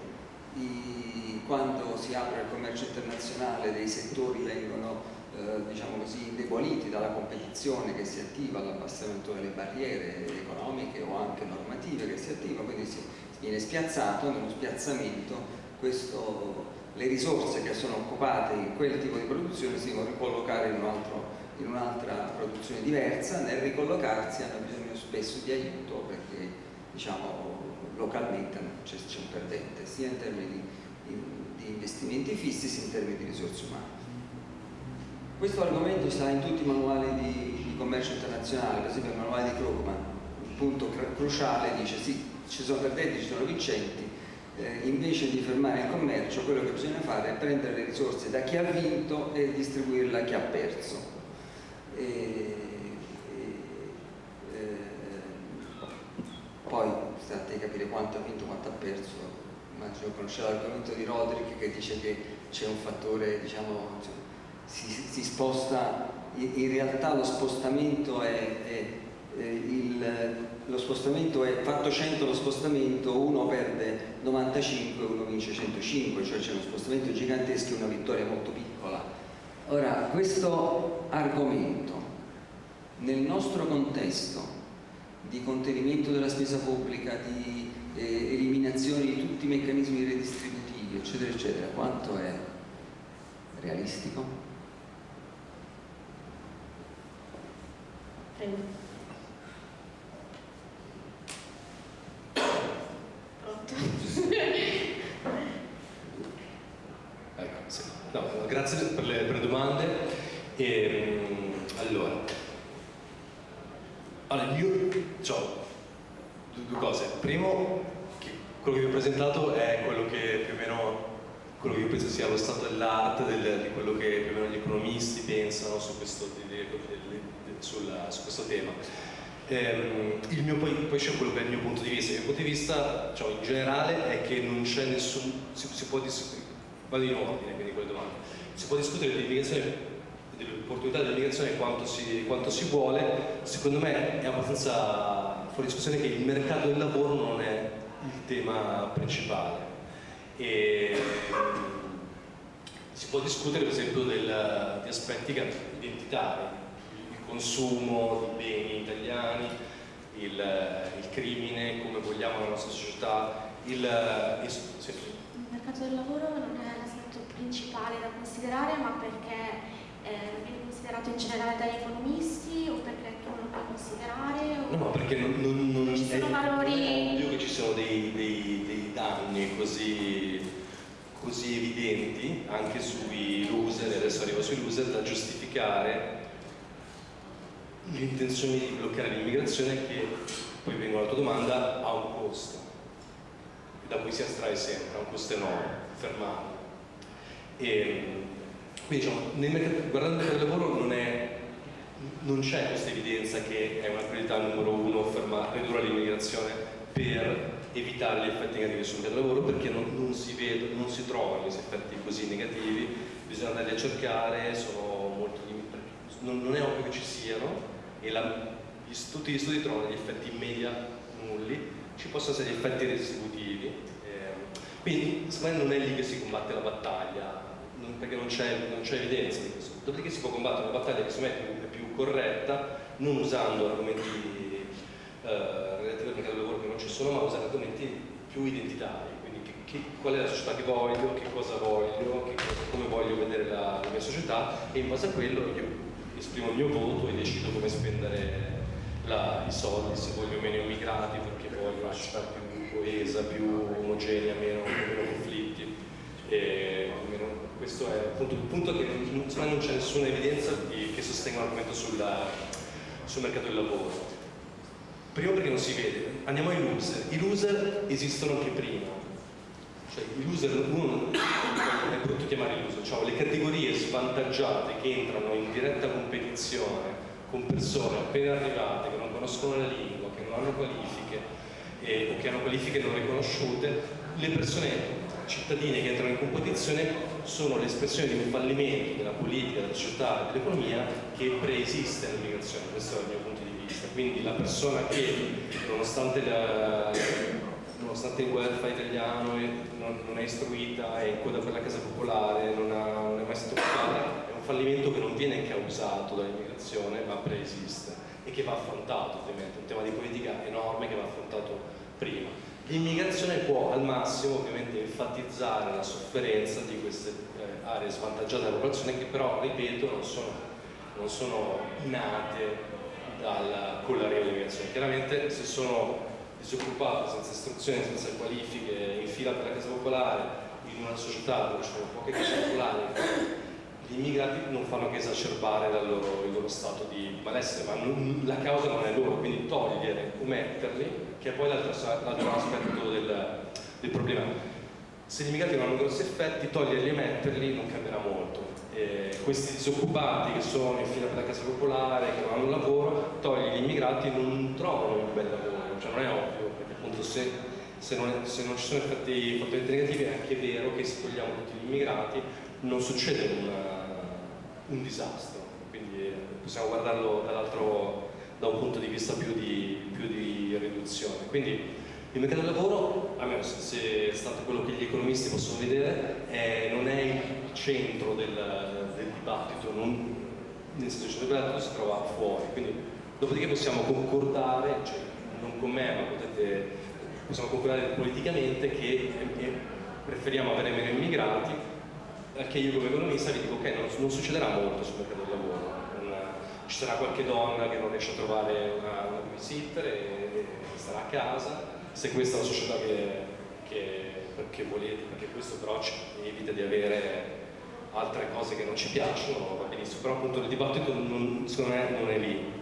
I, quando si apre il commercio internazionale dei settori vengono eh, diciamo così, indeboliti dalla competizione che si attiva, all'abbassamento delle barriere economiche o anche normative che si attiva, quindi si viene spiazzato, nello spiazzamento questo, le risorse che sono occupate in quel tipo di produzione si devono ricollocare in, un un'altra produzione diversa, nel ricollocarsi hanno bisogno spesso di aiuto perché diciamo, localmente c'è un perdente, sia in termini di, di, investimenti fissi sia in termini di risorse umane. Questo argomento sta in tutti i manuali di, di commercio internazionale, per esempio il manuale di Krugman, il punto cruciale dice sì, ci sono perdenti, ci sono vincenti, eh, invece di fermare il commercio quello che bisogna fare è prendere le risorse da chi ha vinto e distribuirle a chi ha perso. E, eh, poi sta a capire quanto ha vinto, quanto ha perso. Immagino conoscere l'argomento di Roderick che dice che c'è un fattore, diciamo, si, si, sposta, in realtà lo spostamento è, è, il, lo spostamento è fatto 100 lo spostamento, uno perde 95 e uno vince 105, cioè c'è uno spostamento gigantesco e una vittoria molto piccola. Ora, questo argomento nel nostro contesto di contenimento della spesa pubblica, di eh, eliminazione di tutti i meccanismi redistributivi, eccetera, eccetera, quanto è realistico? Ecco, grazie per le, per le domande. E, allora, allora, io ho due cose. Primo, che quello che vi ho presentato è quello che più o meno quello che io penso sia lo stato dell'arte, del, di quello che più o meno gli economisti pensano su questo, di, di, sulla, su questo tema. Ehm, il mio, poi, poi c'è quello che è il mio punto di vista. Il mio punto di vista, cioè, in generale, è che non c'è nessun. Si, si può discutere. Vado in ordine, quindi quelle domande. Si può discutere dell'immigrazione dell'opportunità dell'immigrazione quanto quanto si vuole, secondo me è abbastanza fuori discussione che il mercato del lavoro non è il tema principale. E, si può discutere per esempio del, di aspetti identitari, consumo di beni italiani, il, il crimine, come vogliamo la nostra società, il, il, sì. il mercato del lavoro non è l'aspetto principale da considerare, ma perché eh, viene considerato in generale dagli economisti o perché tu non lo puoi considerare? O... No, perché non, non, non ci sono è, valori... è ovvio che ci sono dei, dei, dei danni così, così, evidenti anche sui loser, adesso arrivo sui loser, da giustificare l'intenzione di bloccare l'immigrazione che, poi vengo alla tua domanda, ha un costo da cui si astrae sempre, ha un costo enorme, fermarlo. E, quindi diciamo, mercato, guardando il mercato del lavoro non c'è questa evidenza che è una priorità numero uno fermare, ridurre l'immigrazione per evitare gli effetti negativi sul mercato del lavoro perché non, non, si vedono, non si trovano questi effetti così negativi, bisogna andarli a cercare, sono molto non, non è ovvio che ci siano e la, gli, tutti gli studi trovano degli effetti in media nulli, ci possono essere gli effetti redistributivi, eh, quindi secondo me non è lì che si combatte la battaglia, perché non c'è, evidenza di questo. Dopodiché si può combattere una battaglia che secondo me è più, più corretta, non usando argomenti eh, relativi al mercato del lavoro che non ci sono, ma usando argomenti più identitari, quindi che, qual è la società che voglio, che cosa voglio, che come voglio vedere la, la, mia società e in base a quello io esprimo il mio voto e decido come spendere la, i soldi, se voglio meno immigrati perché voglio una società più coesa, più omogenea, meno, meno conflitti. E, meno, questo è appunto il punto che non, non c'è nessuna evidenza di, che sostenga l'argomento sul mercato del lavoro. Primo perché non si vede, andiamo ai loser. I loser esistono anche prima, cioè i loser, uno è brutto chiamare loser, cioè le categorie svantaggiate che entrano in diretta competizione con persone appena arrivate, che non conoscono la lingua, che non hanno qualifiche eh, o che hanno qualifiche non riconosciute, le persone cittadine che entrano in competizione sono l'espressione di un fallimento della politica, della società e dell'economia che preesiste all'immigrazione, questo è il mio punto di vista. Quindi la persona che, nonostante, la, nonostante il welfare italiano non, non, è istruita, è in coda per la casa popolare, non, ha, non è mai stato occupata, è un fallimento che non viene causato dall'immigrazione, ma preesiste e che va affrontato ovviamente, un tema di politica enorme che va affrontato prima. L'immigrazione può al massimo ovviamente enfatizzare la sofferenza di queste eh, aree svantaggiate della popolazione che però, ripeto, non sono, non sono nate dal, con l'arrivo dell'immigrazione. Chiaramente se sono disoccupati, senza istruzione, senza qualifiche, in fila per la casa popolare, in una società dove ci sono poche case popolari, gli immigrati non fanno che esacerbare loro, il loro stato di malessere, ma non, la causa non è loro, quindi togliere o metterli che è poi l'altro aspetto del, del, problema. Se gli immigrati non hanno grossi effetti, toglierli e metterli non cambierà molto. E questi disoccupati che sono in fila per la casa popolare, che non hanno lavoro, togli gli immigrati non trovano un bel lavoro, non è ovvio, perché appunto se, se, non, se non, ci sono effetti fortemente negativi è anche vero che se togliamo tutti gli immigrati non succede una, un disastro, quindi possiamo guardarlo dall'altro da un punto di vista più di, più di riduzione. Quindi il mercato del lavoro, almeno se è stato quello che gli economisti possono vedere, è, non è il centro del, del dibattito, non, nel senso che il dibattito si trova fuori. Quindi, dopodiché possiamo concordare, cioè, non con me, ma potete possiamo concordare politicamente che eh, preferiamo avere meno immigrati, che io come economista vi dico ok, non, non succederà molto sul mercato del lavoro, non, ci sarà qualche donna che non riesce a trovare una, una babysitter e, e starà a casa, se questa è la società che, che, che volete, perché questo però ci evita di avere altre cose che non ci piacciono, va benissimo, però appunto il dibattito non, secondo me non è lì.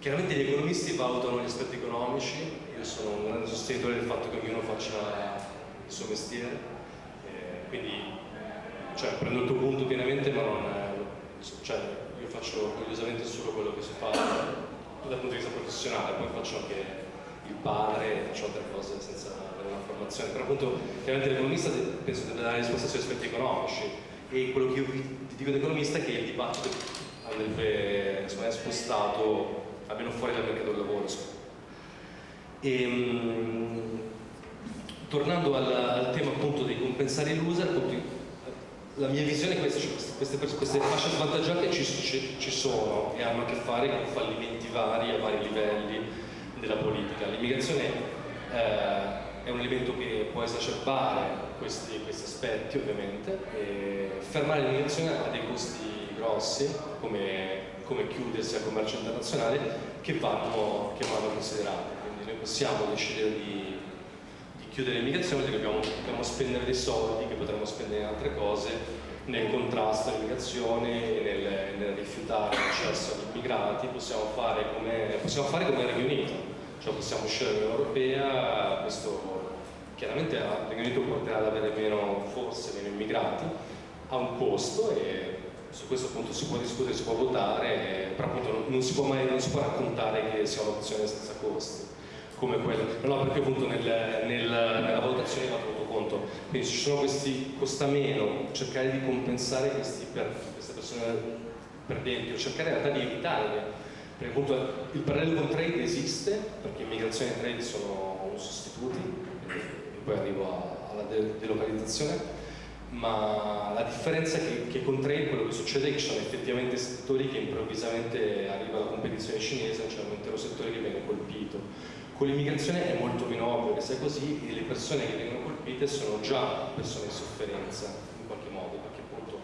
Chiaramente gli economisti valutano gli aspetti economici, io sono un grande sostenitore del fatto che ognuno faccia il suo mestiere, eh, quindi cioè, prendo il tuo punto pienamente, ma non è, cioè, io faccio orgogliosamente solo quello che si fa dal punto di vista professionale, poi faccio anche il padre, faccio altre cose senza avere una formazione, però appunto chiaramente l'economista penso deve dare risposta sugli aspetti economici e quello che io vi dico da economista è che il dibattito andrebbe insomma, spostato almeno fuori dal mercato del lavoro. E, um, tornando al, al, tema appunto dei compensare l'user, la mia visione è questa, cioè queste, queste, fasce svantaggiate ci, ci, ci, sono e hanno a che fare con fallimenti vari a vari livelli della politica. L'immigrazione eh, è un elemento che può esacerbare questi, questi aspetti ovviamente e fermare l'immigrazione ha dei costi grossi come, come chiudersi al commercio internazionale che vanno, che vanno considerati. Quindi noi possiamo decidere di chiudere l'immigrazione perché dobbiamo, dobbiamo, spendere dei soldi che potremmo spendere in altre cose nel contrasto all'immigrazione nel, nel, rifiutare l'accesso agli immigrati, possiamo fare come, possiamo fare come il Regno Unito, cioè possiamo uscire dall'Unione Europea, questo chiaramente il Regno Unito porterà ad avere meno, forse meno immigrati, ha un costo e su questo appunto si può discutere, si può votare, però appunto non si può mai non si può raccontare che sia un'opzione senza costi come quello, no, perché appunto nel, nel, nella valutazione va tenuto conto. Quindi ci sono questi costa meno, cercare di compensare questi per, queste persone perdenti o cercare in realtà di evitare perché appunto il parallelo con trade esiste, perché immigrazione e trade sono sostituti, e poi arrivo alla de delocalizzazione, ma la differenza che, che, con trade quello che succede è che ci sono effettivamente settori che improvvisamente arriva la competizione cinese, c'è un intero settore che viene colpito con l'immigrazione è molto meno ovvio che sia così e le persone che vengono colpite sono già persone in sofferenza in qualche modo, perché appunto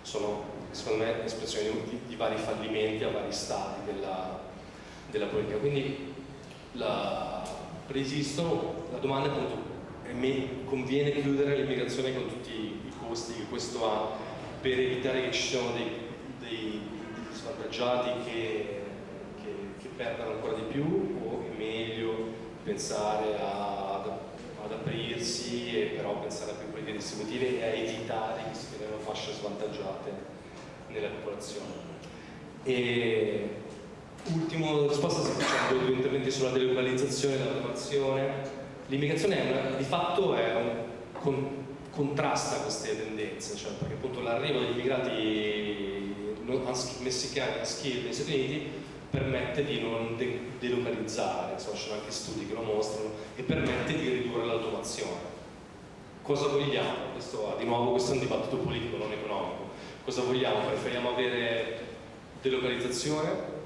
sono, secondo me, espressioni di, di vari fallimenti a vari stadi della, della politica. Quindi la, preesistono, la domanda è appunto me conviene chiudere l'immigrazione con tutti i costi che questo ha per evitare che ci siano dei, dei, svantaggiati che, che, che perdano ancora di più o è meglio pensare a, ad, ad, aprirsi e però pensare a più politiche distributive e a evitare che si creino fasce svantaggiate nella popolazione. E ultimo risposta, facciamo due interventi sulla delocalizzazione e l'automazione. L'immigrazione di fatto è un, con, contrasta queste tendenze, cioè perché appunto l'arrivo degli immigrati messicani a skill negli Stati Uniti permette di non de delocalizzare, insomma ci sono anche studi che lo mostrano, e permette di ridurre l'automazione. Cosa vogliamo? Questo, di nuovo questo è un dibattito politico, non economico. Cosa vogliamo? Preferiamo avere delocalizzazione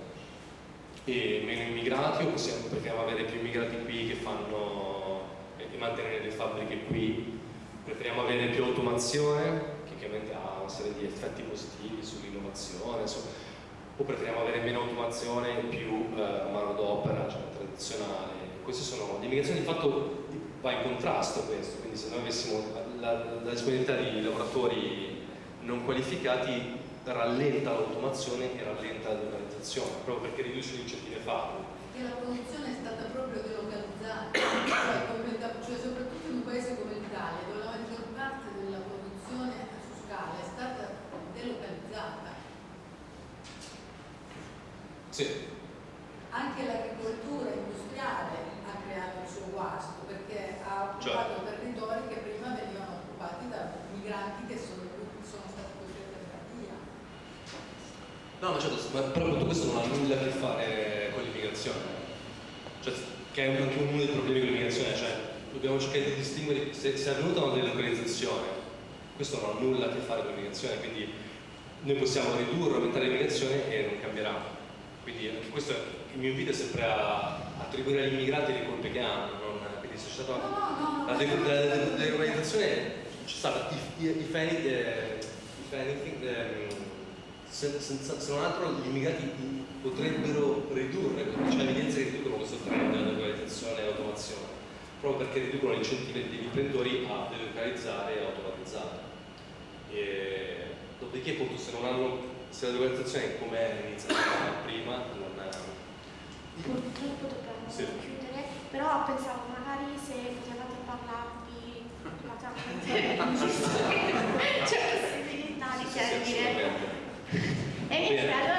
e meno immigrati o possiamo, preferiamo avere più immigrati qui che fanno e mantenere le fabbriche qui? Preferiamo avere più automazione che chiaramente ha una serie di effetti positivi sull'innovazione, o preferiamo avere meno automazione e più eh, manodopera cioè, tradizionale. Queste sono l'immigrazione di fatto va in contrasto a questo, quindi se noi avessimo la, la disponibilità di lavoratori non qualificati rallenta l'automazione e rallenta la delocalizzazione, proprio perché riduce l'incentivo fatto. E la produzione è stata proprio delocalizzata, (coughs) cioè, cioè soprattutto in un paese come l'Italia, dove la maggior parte della produzione su scala è stata delocalizzata sì. Anche l'agricoltura industriale ha creato il suo guasto perché ha occupato certo. territori che prima venivano occupati da migranti che sono, sono stati costretti a via. No, ma certo, ma però tutto questo non ha nulla a che fare con l'immigrazione. Cioè, che è anche uno dei problemi con l'immigrazione, cioè dobbiamo cercare di distinguere se, se è avvenuta una delocalizzazione, questo non ha nulla a che fare con l'immigrazione, quindi noi possiamo ridurre, aumentare l'immigrazione e non cambierà. Quindi questo è, il mio invito è sempre a attribuire agli immigrati le colpe che hanno, non, quindi c'è stata la deglobalizzazione c'è stata if, if, any, eh, if anything, ehm, se non altro gli immigrati potrebbero ridurre, c'è evidenza che riducono questo trend della globalizzazione e automazione, proprio perché riducono l'incentivo degli imprenditori a delocalizzare e automatizzare. E, dopodiché appunto se non hanno, se la globalizzazione come è iniziata (coughs) prima, non è... Purtroppo dobbiamo Sì. chiudere, però pensavo magari se potevate parlarvi la (laughs) (laughs) c'è possibilità di Sì, sì, chiarire. E iniziare